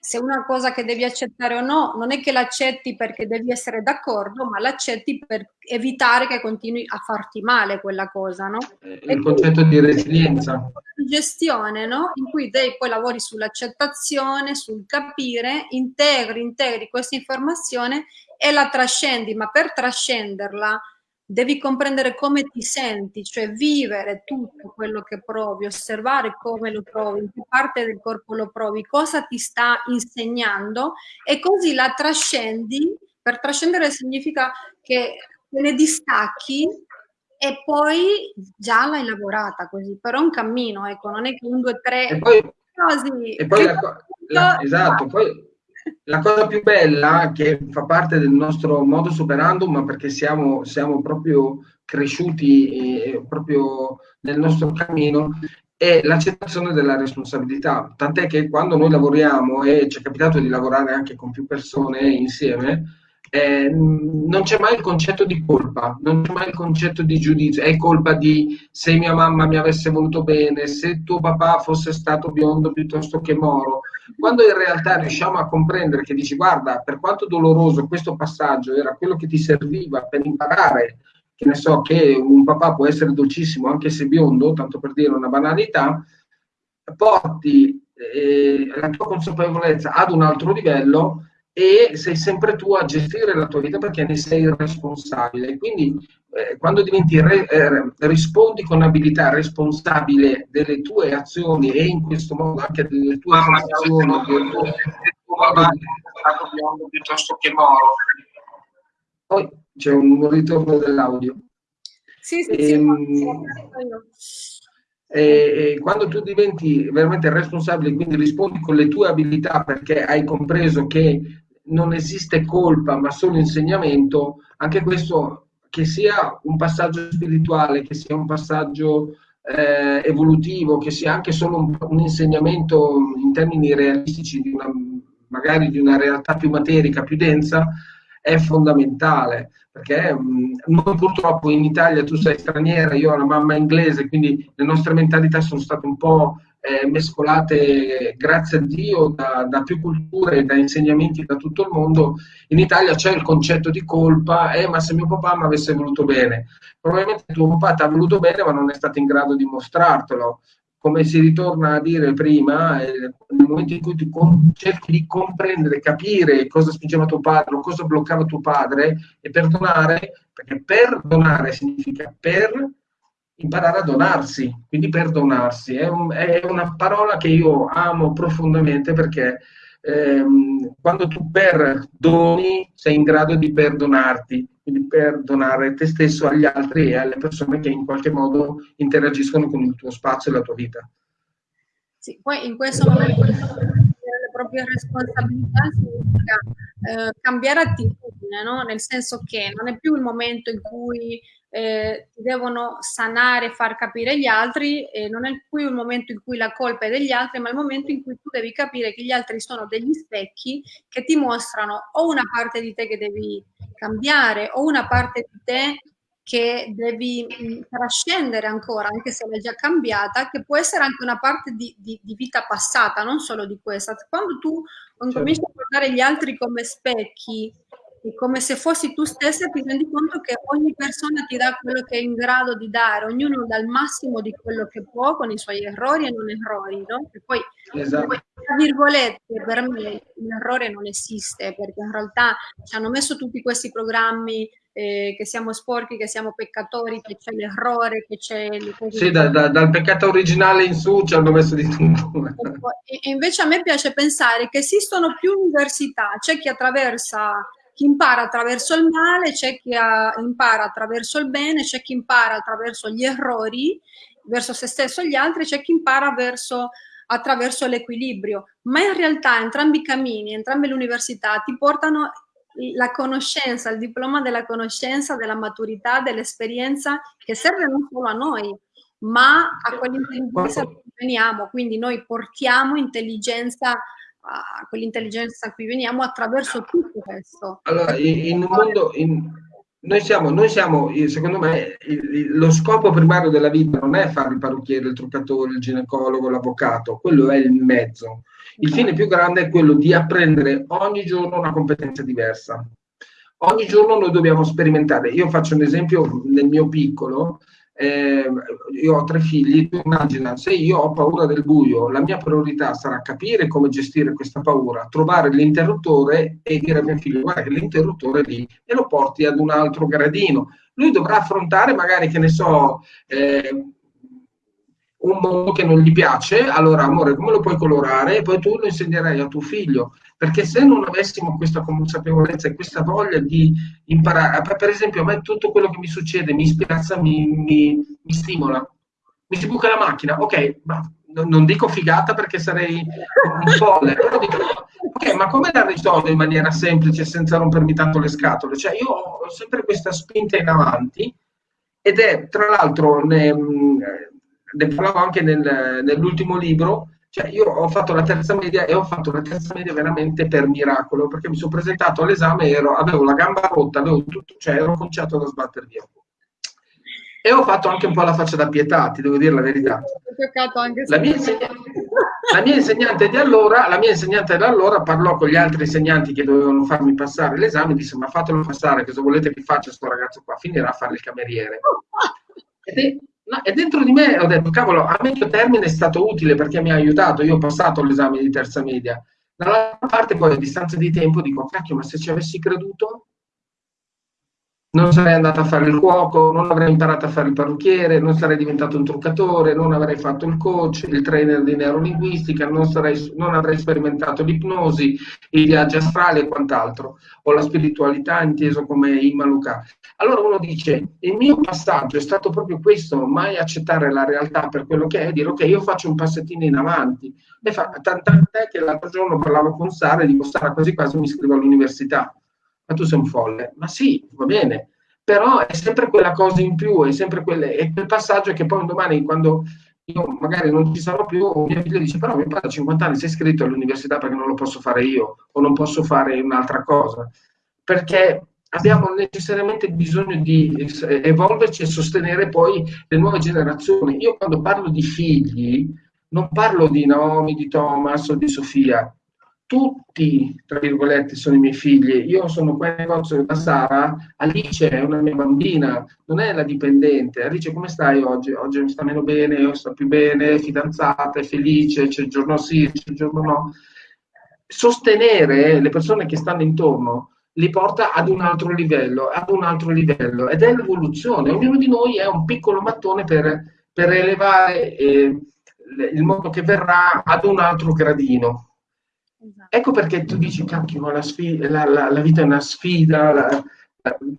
se una cosa che devi accettare o no, non è che l'accetti perché devi essere d'accordo, ma l'accetti per evitare che continui a farti male quella cosa, no? Il concetto di resilienza. Gestione, no? In cui te poi lavori sull'accettazione, sul capire, integri, integri questa informazione e la trascendi, ma per trascenderla devi comprendere come ti senti, cioè vivere tutto quello che provi, osservare come lo provi, in che parte del corpo lo provi, cosa ti sta insegnando e così la trascendi. Per trascendere significa che te ne distacchi e poi già l'hai lavorata così, però è un cammino, ecco, non è che un, due, tre... E poi, così, e poi la, la, esatto, poi la cosa più bella che fa parte del nostro modo superandum, ma perché siamo, siamo proprio cresciuti eh, proprio nel nostro cammino, è l'accettazione della responsabilità. Tant'è che quando noi lavoriamo, e ci è capitato di lavorare anche con più persone insieme, eh, non c'è mai il concetto di colpa, non c'è mai il concetto di giudizio, è colpa di se mia mamma mi avesse voluto bene, se tuo papà fosse stato biondo piuttosto che moro, quando in realtà riusciamo a comprendere che dici guarda, per quanto doloroso questo passaggio era quello che ti serviva per imparare che ne so, che un papà può essere dolcissimo anche se biondo, tanto per dire una banalità, porti eh, la tua consapevolezza ad un altro livello e sei sempre tu a gestire la tua vita perché ne sei responsabile. Quindi eh, quando diventi re, eh, rispondi con abilità responsabile delle tue azioni e in questo modo anche delle tue azioni, del tuo, piuttosto che moro. Poi c'è un ritorno dell'audio. Sì, sì, ehm, sì, e, e quando tu diventi veramente responsabile, quindi rispondi con le tue abilità perché hai compreso che non esiste colpa ma solo insegnamento, anche questo che sia un passaggio spirituale, che sia un passaggio eh, evolutivo, che sia anche solo un, un, insegnamento in termini realistici di una, magari di una realtà più materica, più densa, è fondamentale. Perché mh, noi purtroppo in Italia tu sei straniera, io ho una mamma inglese, quindi le nostre mentalità sono state un po' eh, mescolate, grazie a Dio, da, da, più culture da insegnamenti da tutto il mondo. In Italia c'è il concetto di colpa, eh, ma se mio papà mi avesse voluto bene. Probabilmente tuo papà ti ha voluto bene, ma non è stato in grado di mostrartelo come si ritorna a dire prima, eh, nel momento in cui tu cerchi di comprendere, capire cosa spingeva tuo padre o cosa bloccava tuo padre e perdonare, perché perdonare significa per imparare a donarsi, quindi perdonarsi. È, un, è una parola che io amo profondamente perché ehm, quando tu perdoni sei in grado di perdonarti, quindi perdonare te stesso agli altri e alle persone che in qualche modo interagiscono con il tuo spazio e la tua vita. Sì, poi in questo momento le proprie responsabilità significa eh, cambiare attitudine, no? nel senso che non è più il momento in cui eh, ti devono sanare, far capire gli altri, e non è più il momento in cui la colpa è degli altri, ma il momento in cui tu devi capire che gli altri sono degli specchi che ti mostrano o una parte di te che devi cambiare o una parte di te che devi mh, trascendere ancora, anche se l'hai già cambiata, che può essere anche una parte di, di, di vita passata, non solo di questa. Quando tu cominci a guardare gli altri come specchi, e come se fossi tu stessa ti rendi conto che ogni persona ti dà quello che è in grado di dare, ognuno dà il massimo di quello che può con i suoi errori e non errori, no? E poi, esatto. tra virgolette, per me l'errore non esiste, perché in realtà ci hanno messo tutti questi programmi eh, che siamo sporchi, che siamo peccatori, che c'è l'errore, che c'è... Sì, da, da, dal peccato originale in su ci hanno messo di tutto. E, e invece a me piace pensare che esistono più università, c'è chi attraversa chi impara attraverso il male, c'è chi impara attraverso il bene, c'è chi impara attraverso gli errori verso se stesso e gli altri, c'è chi impara verso, attraverso l'equilibrio. Ma in realtà entrambi i cammini, entrambe le università ti portano la conoscenza, il diploma della conoscenza, della maturità, dell'esperienza che serve non solo a noi, ma a quell'intelligenza che veniamo. Quindi noi portiamo intelligenza a quell'intelligenza a cui veniamo attraverso tutto questo. Allora, in un mondo... In... Noi siamo, noi siamo, secondo me, lo scopo primario della vita non è fare il parrucchiere, il truccatore, il ginecologo, l'avvocato, quello è il mezzo. Il fine più grande è quello di apprendere ogni giorno una competenza diversa. Ogni giorno noi dobbiamo sperimentare. Io faccio un esempio nel mio piccolo, eh, io ho tre figli, tu immagina, se io ho paura del buio, la mia priorità sarà capire come gestire questa paura, trovare l'interruttore e dire a mio figlio guarda che l'interruttore è lì e lo porti ad un altro gradino. Lui dovrà affrontare magari, che ne so, eh, un mondo che non gli piace, allora amore, come lo puoi colorare? E poi tu lo insegnerai a tuo figlio. Perché se non avessimo questa consapevolezza e questa voglia di imparare, per esempio a me tutto quello che mi succede mi spiazza, mi, mi, mi stimola. Mi si buca la macchina, ok, ma non dico figata perché sarei un folle, però dico, ok, ma come la risolvo in maniera semplice senza rompermi tanto le scatole? Cioè io ho sempre questa spinta in avanti ed è tra l'altro, ne, ne parlavo anche nel, nell'ultimo libro, cioè io ho fatto la terza media e ho fatto la terza media veramente per miracolo, perché mi sono presentato all'esame e ero, avevo la gamba rotta, avevo tutto, cioè ero conciato da sbattere via. E ho fatto anche un po' la faccia da pietà, ti devo dire la verità. La mia. La mia insegnante di allora, la mia insegnante di allora parlò con gli altri insegnanti che dovevano farmi passare l'esame e disse ma fatelo passare, cosa volete che faccia questo ragazzo qua? Finirà a fare il cameriere. (laughs) E, no, e dentro di me ho detto, cavolo, a medio termine è stato utile perché mi ha aiutato, io ho passato l'esame di terza media. Dall'altra parte poi a distanza di tempo dico, cacchio, ma se ci avessi creduto, non sarei andato a fare il cuoco, non avrei imparato a fare il parrucchiere, non sarei diventato un truccatore, non avrei fatto il coach, il trainer di neurolinguistica, non, sarei, non avrei sperimentato l'ipnosi, i viaggi astrali e quant'altro, o la spiritualità inteso come Immaluka. Allora uno dice, il mio passaggio è stato proprio questo, mai accettare la realtà per quello che è, dire ok, io faccio un passettino in avanti. E tant'è che l'altro giorno parlavo con Sara e dico, Sara, quasi quasi mi iscrivo all'università ma tu sei un folle. Ma sì, va bene, però è sempre quella cosa in più, è sempre quelle, è quel passaggio che poi un domani quando io magari non ci sarò più, mia figlia dice però mio padre a 50 anni è iscritto all'università perché non lo posso fare io o non posso fare un'altra cosa, perché abbiamo necessariamente bisogno di evolverci e sostenere poi le nuove generazioni. Io quando parlo di figli non parlo di Naomi, di Thomas o di Sofia, tutti, tra virgolette, sono i miei figli. Io sono qua in negozio da Sara, Alice è una mia bambina, non è la dipendente. Alice, come stai oggi? Oggi mi sta meno bene, io sto più bene, fidanzata, è felice, c'è il giorno sì, c'è il giorno no. Sostenere le persone che stanno intorno li porta ad un altro livello, ad un altro livello, ed è l'evoluzione. Ognuno di noi è un piccolo mattone per, per elevare eh, il mondo che verrà ad un altro gradino. Ecco perché tu dici, cacchio, la, sfida, la, la, la vita è una sfida, la,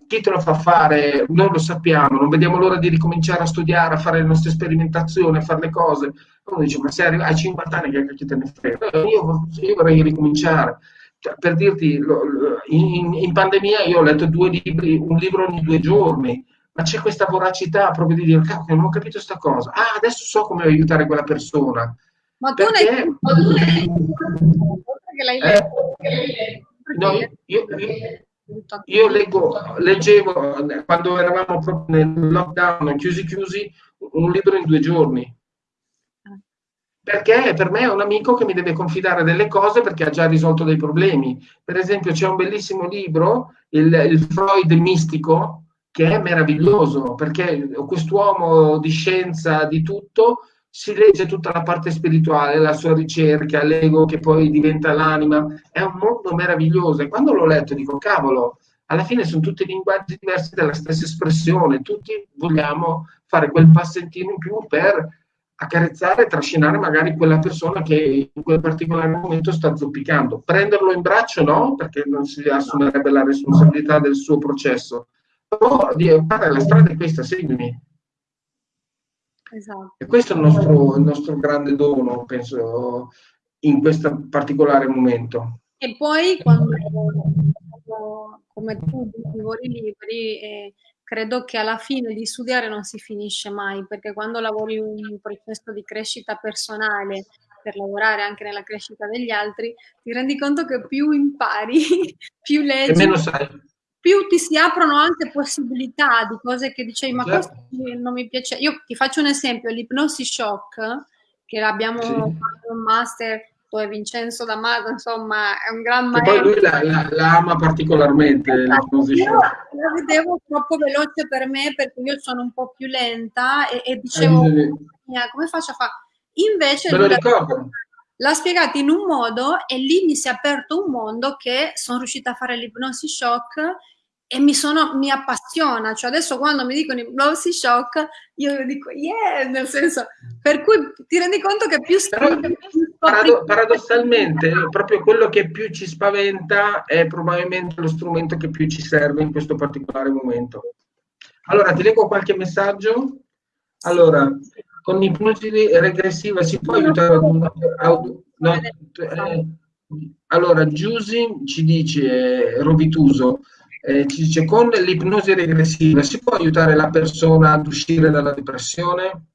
chi te lo fa fare? Non lo sappiamo, non vediamo l'ora di ricominciare a studiare, a fare le nostre sperimentazioni, a fare le cose. Uno dice, ma se hai 50 anni che cacchio te ne frega? Io, io vorrei ricominciare. Cioè, per dirti, in, in, pandemia io ho letto due libri, un libro ogni due giorni, ma c'è questa voracità proprio di dire, cacchio, non ho capito questa cosa. Ah, adesso so come aiutare quella persona. Ma tu perché... l'hai che l'hai letto? Eh, no, io, io, io leggo, leggevo quando eravamo proprio nel lockdown, chiusi chiusi, un libro in due giorni. Perché per me è un amico che mi deve confidare delle cose perché ha già risolto dei problemi. Per esempio, c'è un bellissimo libro, il, il Freud mistico, che è meraviglioso perché quest'uomo di scienza, di tutto, si legge tutta la parte spirituale, la sua ricerca, l'ego che poi diventa l'anima, è un mondo meraviglioso e quando l'ho letto dico cavolo, alla fine sono tutti linguaggi diversi della stessa espressione, tutti vogliamo fare quel passettino in più per accarezzare e trascinare magari quella persona che in quel particolare momento sta zoppicando. Prenderlo in braccio no, perché non si assumerebbe la responsabilità del suo processo, però di fare la strada è questa, seguimi. Esatto. E questo è il nostro, il nostro grande dono, penso, in questo particolare momento. E poi quando, come tu lavori libri, eh, credo che alla fine di studiare non si finisce mai, perché quando lavori un processo di crescita personale per lavorare anche nella crescita degli altri, ti rendi conto che più impari, (laughs) più leggi, e meno sai più ti si aprono anche possibilità di cose che dicevi, ma certo. questo non mi piace. Io ti faccio un esempio, l'ipnosi shock, che abbiamo sì. fatto un master poi Vincenzo D'Amato, insomma, è un gran maestro. E poi lui la, la, la ama particolarmente esatto. Io la vedevo troppo veloce per me perché io sono un po' più lenta e, e dicevo, eh, come faccio a fare? Invece l'ha spiegato in un modo e lì mi si è aperto un mondo che sono riuscita a fare l'ipnosi shock e mi, sono, mi appassiona, cioè adesso quando mi dicono ipnosi shock io dico yeah, nel senso, per cui ti rendi conto che più scrivi, parado- paradossalmente proprio quello che più ci spaventa è probabilmente lo strumento che più ci serve in questo particolare momento. Allora, ti leggo qualche messaggio. Allora, con l'ipnosi regressiva si può aiutare un... No, eh, allora, Giusy ci dice, eh, Rovituso, eh, ci dice con l'ipnosi regressiva si può aiutare la persona ad uscire dalla depressione?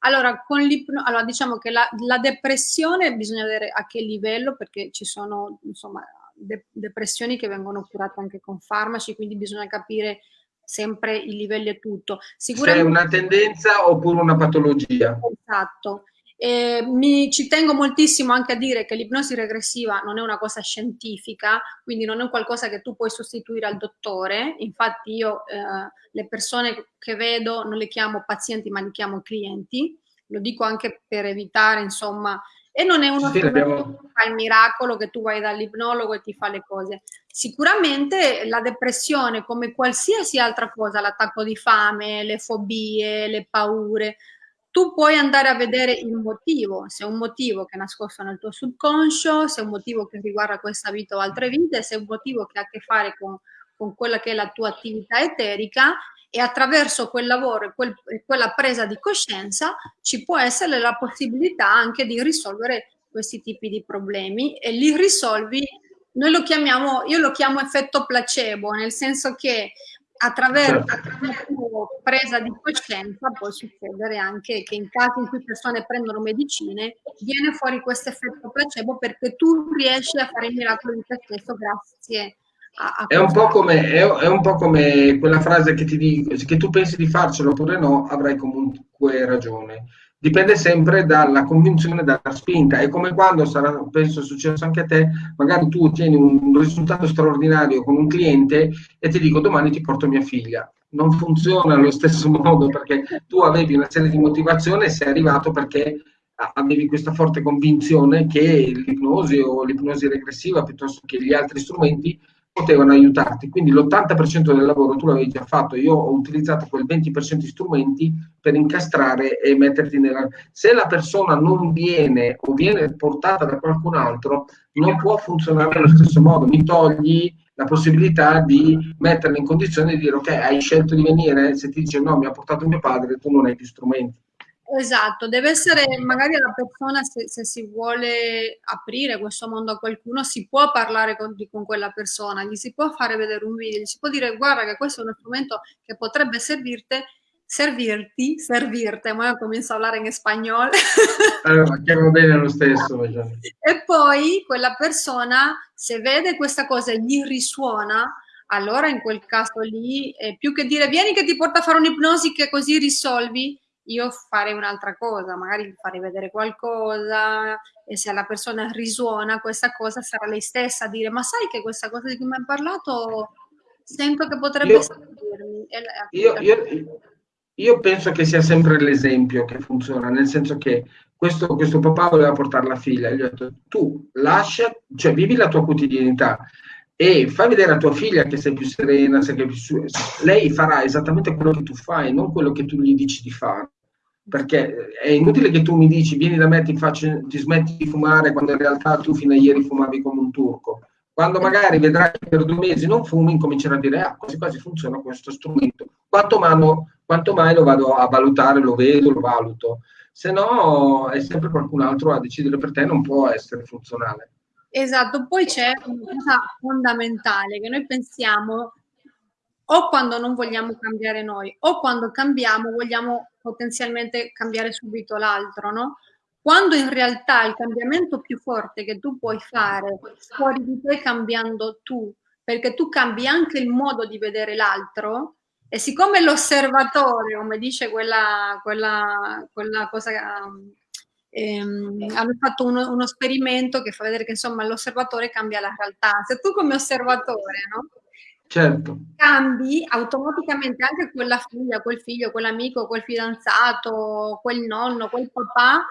Allora, con allora diciamo che la, la, depressione bisogna vedere a che livello, perché ci sono insomma de depressioni che vengono curate anche con farmaci, quindi bisogna capire sempre i livelli e tutto. Sicuramente... Se è una tendenza oppure una patologia. Esatto. Eh, mi, ci tengo moltissimo anche a dire che l'ipnosi regressiva non è una cosa scientifica, quindi non è un qualcosa che tu puoi sostituire al dottore. Infatti io eh, le persone che vedo non le chiamo pazienti ma li chiamo clienti, lo dico anche per evitare insomma e non è uno sì, abbiamo... che fa il miracolo che tu vai dall'ipnologo e ti fa le cose. Sicuramente la depressione, come qualsiasi altra cosa, l'attacco di fame, le fobie, le paure, tu puoi andare a vedere il motivo, se è un motivo che è nascosto nel tuo subconscio, se è un motivo che riguarda questa vita o altre vite, se è un motivo che ha a che fare con, con quella che è la tua attività eterica e attraverso quel lavoro e quel, quella presa di coscienza ci può essere la possibilità anche di risolvere questi tipi di problemi e li risolvi, noi lo chiamiamo, io lo chiamo effetto placebo, nel senso che attraverso la certo. presa di coscienza può succedere anche che in casi in cui persone prendono medicine viene fuori questo effetto placebo perché tu riesci a fare il miracolo di te stesso grazie a, a è, un come, è, è un po' come quella frase che ti dico che tu pensi di farcelo oppure no avrai comunque ragione dipende sempre dalla convinzione, dalla spinta. È come quando sarà, penso successo anche a te, magari tu ottieni un risultato straordinario con un cliente e ti dico domani ti porto mia figlia. Non funziona allo stesso (laughs) modo perché tu avevi una serie di motivazioni e sei arrivato perché avevi questa forte convinzione che l'ipnosi o l'ipnosi regressiva piuttosto che gli altri strumenti potevano aiutarti. Quindi l'80% del lavoro tu l'avevi già fatto. Io ho utilizzato quel 20% di strumenti per incastrare e metterti nella... Se la persona non viene o viene portata da qualcun altro, non può funzionare allo stesso modo. Mi togli la possibilità di metterla in condizione di dire ok, hai scelto di venire, se ti dice no, mi ha portato mio padre, tu non hai più strumenti. Esatto, deve essere magari la persona, se, se, si vuole aprire questo mondo a qualcuno, si può parlare con, con, quella persona, gli si può fare vedere un video, gli si può dire guarda che questo è uno strumento che potrebbe servirti, servirti, servirte, ma io comincio a parlare in spagnolo. Allora, chiamo bene lo stesso. (laughs) e poi quella persona, se vede questa cosa e gli risuona, allora in quel caso lì, eh, più che dire vieni che ti porta a fare un'ipnosi che così risolvi, io farei un'altra cosa, magari farei vedere qualcosa e se alla persona risuona questa cosa sarà lei stessa a dire ma sai che questa cosa di cui mi hai parlato sento che potrebbe io, servirmi. Io, io, io, penso che sia sempre l'esempio che funziona, nel senso che questo, questo papà voleva portare la figlia, gli ho detto tu lascia, cioè vivi la tua quotidianità, e fai vedere a tua figlia che sei più serena, sei più su... lei farà esattamente quello che tu fai, non quello che tu gli dici di fare perché è inutile che tu mi dici vieni da me ti, faccio, ti smetti di fumare quando in realtà tu fino a ieri fumavi come un turco. Quando magari vedrai che per due mesi non fumi, incomincerai a dire ah, quasi quasi funziona questo strumento. Quanto, mano, quanto mai lo vado a valutare, lo vedo, lo valuto. Se no è sempre qualcun altro a decidere per te, non può essere funzionale. Esatto, poi c'è una cosa fondamentale che noi pensiamo o quando non vogliamo cambiare noi o quando cambiamo vogliamo potenzialmente cambiare subito l'altro, no? Quando in realtà il cambiamento più forte che tu puoi fare fuori di te cambiando tu, perché tu cambi anche il modo di vedere l'altro e siccome l'osservatore, come dice quella, quella, quella cosa, ehm, hanno fatto uno, uno, esperimento che fa vedere che insomma l'osservatore cambia la realtà. Se tu come osservatore, no? Certo. Cambi automaticamente anche quella figlia, quel figlio, quell'amico, quel fidanzato, quel nonno, quel papà,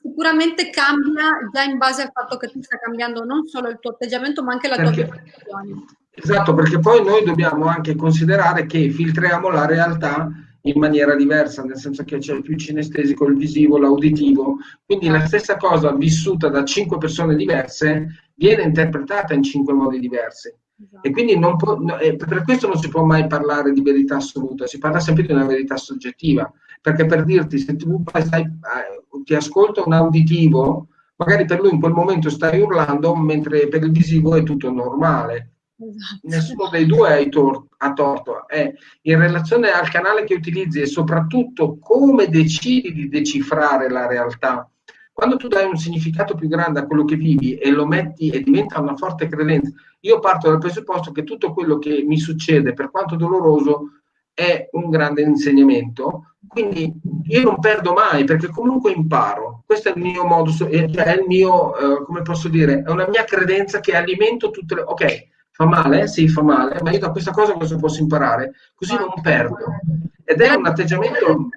sicuramente cambia già in base al fatto che tu stai cambiando non solo il tuo atteggiamento, ma anche la perché, tua percezione. Esatto, perché poi noi dobbiamo anche considerare che filtriamo la realtà in maniera diversa, nel senso che c'è più cinestesico, il visivo, l'auditivo, quindi la stessa cosa vissuta da cinque persone diverse viene interpretata in cinque modi diversi. Esatto. E quindi può, no, per questo non si può mai parlare di verità assoluta, si parla sempre di una verità soggettiva, perché per dirti, se tu stai, eh, ti ascolta un auditivo, magari per lui in quel momento stai urlando, mentre per il visivo è tutto normale. Esatto. Nessuno dei due tor- ha torto, è in relazione al canale che utilizzi e soprattutto come decidi di decifrare la realtà. Quando tu dai un significato più grande a quello che vivi e lo metti e diventa una forte credenza, io parto dal presupposto che tutto quello che mi succede, per quanto doloroso, è un grande insegnamento, quindi io non perdo mai perché comunque imparo. Questo è il mio modo, cioè è il mio, eh, come posso dire, è una mia credenza che alimento tutte le... Ok, fa male? Sì, fa male, ma io da questa cosa cosa posso imparare? Così non perdo. Ed è un atteggiamento...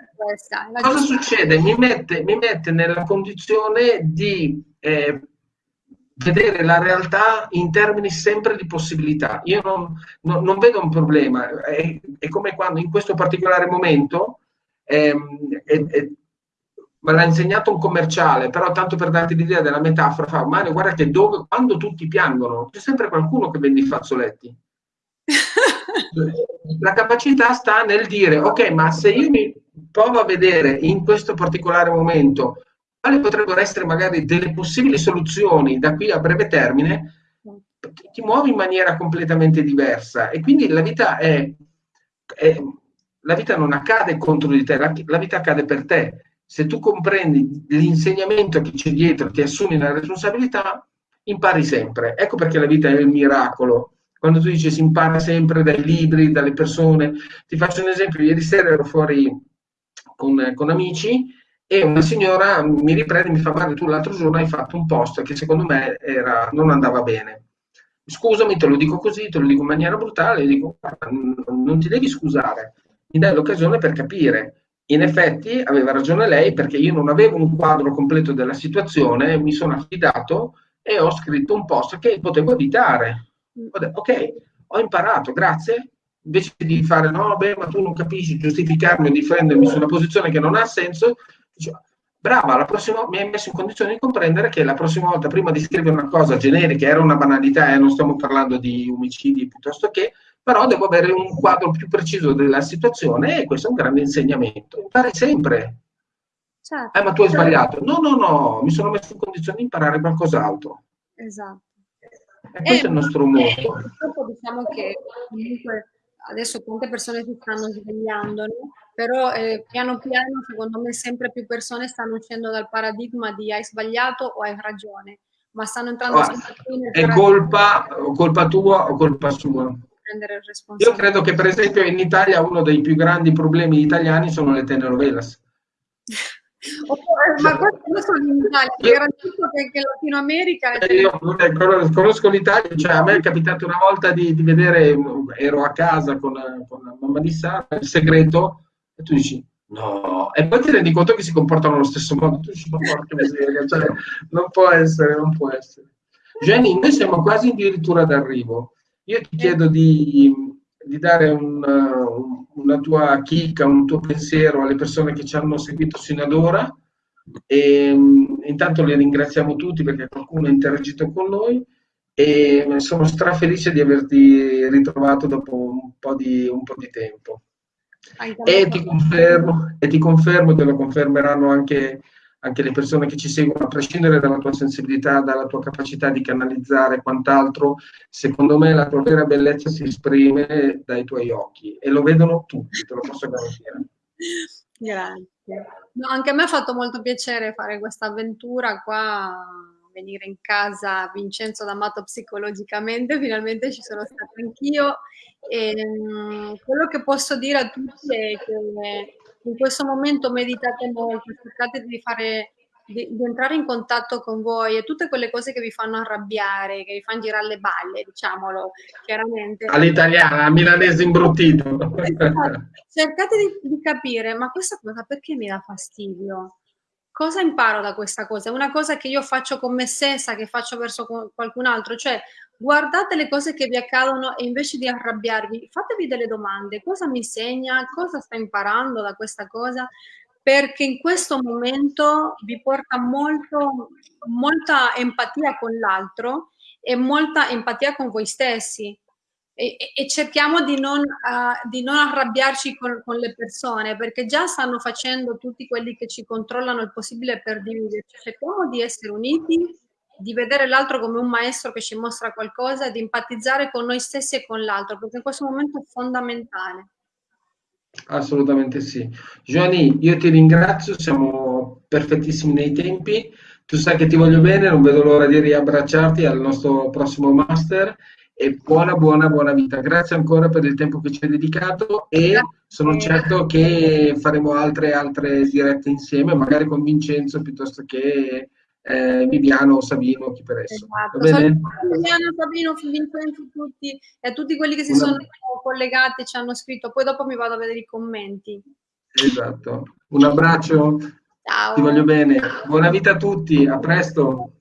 Cosa succede? Mi mette, mi mette nella condizione di eh, vedere la realtà in termini sempre di possibilità. Io non, non, non vedo un problema, è, è, come quando in questo particolare momento ehm, è, è, me l'ha insegnato un commerciale, però tanto per darti l'idea della metafora, fa Mario, guarda che dove, quando tutti piangono, c'è sempre qualcuno che vende i fazzoletti. La capacità sta nel dire, ok, ma se io mi provo a vedere in questo particolare momento quali potrebbero essere magari delle possibili soluzioni da qui a breve termine, ti muovi in maniera completamente diversa e quindi la vita è, è la vita non accade contro di te, la, la vita accade per te. Se tu comprendi l'insegnamento che c'è dietro, ti assumi la responsabilità, impari sempre. Ecco perché la vita è il miracolo. Quando tu dici si impara sempre dai libri, dalle persone. Ti faccio un esempio, ieri sera ero fuori con, con amici e una signora mi riprende e mi fa guarda tu l'altro giorno hai fatto un post che secondo me era, non andava bene. Scusami te lo dico così te lo dico in maniera brutale dico non ti devi scusare mi dai l'occasione per capire. In effetti aveva ragione lei perché io non avevo un quadro completo della situazione mi sono affidato e ho scritto un post che potevo evitare ok ho imparato grazie invece di fare no, beh, ma tu non capisci, giustificarmi o difendermi su una posizione che non ha senso, brava, la prossima, mi hai messo in condizione di comprendere che la prossima volta, prima di scrivere una cosa generica, era una banalità e eh, non stiamo parlando di omicidi piuttosto che, però devo avere un quadro più preciso della situazione e questo è un grande insegnamento. Impari sempre. Certo. Eh, ma tu hai sbagliato. No, no, no, mi sono messo in condizione di imparare qualcos'altro. Esatto. E questo eh, è il nostro modo. Purtroppo diciamo che comunque adesso tante persone si stanno svegliando, no? però eh, piano piano secondo me sempre più persone stanno uscendo dal paradigma di hai sbagliato o hai ragione, ma stanno entrando ah, sempre più nel È colpa, colpa tua o colpa sua? Io credo che per esempio in Italia uno dei più grandi problemi italiani sono le telenovelas. (laughs) ma questo in Italia, io, garantisco che anche in Latino America... Eh, io conosco l'Italia, cioè a me è capitato una volta di, di vedere, ero a casa con, con la mamma di Sara, il segreto, e tu dici, no, e poi ti rendi conto che si comportano allo stesso modo, tu dici, ma porca miseria, cioè, non può essere, non può essere. Jenny, noi siamo quasi addirittura d'arrivo. Io ti chiedo di, di dare un, un, una tua chicca, un tuo pensiero alle persone che ci hanno seguito sino ad ora. E, um, intanto li ringraziamo tutti perché qualcuno ha interagito con noi e sono strafelice di averti ritrovato dopo un po' di, un po di tempo. E ti, confermo, e ti confermo che lo confermeranno anche anche le persone che ci seguono, a prescindere dalla tua sensibilità, dalla tua capacità di canalizzare quant'altro, secondo me la tua vera bellezza si esprime dai tuoi occhi e lo vedono tutti, te lo posso garantire. Grazie. No, anche a me ha fatto molto piacere fare questa avventura qua, venire in casa Vincenzo D'Amato psicologicamente, finalmente ci sono stata anch'io. E, um, quello che posso dire a tutti è che in questo momento meditate molto, cercate di fare di, di, entrare in contatto con voi e tutte quelle cose che vi fanno arrabbiare, che vi fanno girare le balle, diciamolo chiaramente. All'italiana, milanese imbruttito. Esatto. Cercate di, di, capire, ma questa cosa perché mi dà fastidio? Cosa imparo da questa cosa? È una cosa che io faccio con me stessa, che faccio verso qualcun altro, cioè guardate le cose che vi accadono e invece di arrabbiarvi, fatevi delle domande, cosa mi insegna, cosa sta imparando da questa cosa, perché in questo momento vi porta molto, molta empatia con l'altro e molta empatia con voi stessi. E, e cerchiamo di non, uh, di non arrabbiarci con, con, le persone perché già stanno facendo tutti quelli che ci controllano il possibile per dividerci. Cerchiamo di essere uniti di vedere l'altro come un maestro che ci mostra qualcosa e di empatizzare con noi stessi e con l'altro, perché in questo momento è fondamentale. Assolutamente sì. Giovanni, io ti ringrazio, siamo perfettissimi nei tempi, tu sai che ti voglio bene, non vedo l'ora di riabbracciarti al nostro prossimo master e buona, buona, buona vita. Grazie ancora per il tempo che ci hai dedicato e sono certo che faremo altre, altre dirette insieme, magari con Vincenzo piuttosto che eh, Viviano, Sabino, chi per esso. Esatto. Viviano, Sabino, Vincenzo, tutti e a tutti quelli che si Una... sono collegati e ci hanno scritto. Poi dopo mi vado a vedere i commenti. Esatto. Un abbraccio. Ciao. Ti voglio bene. Buona vita a tutti. A presto.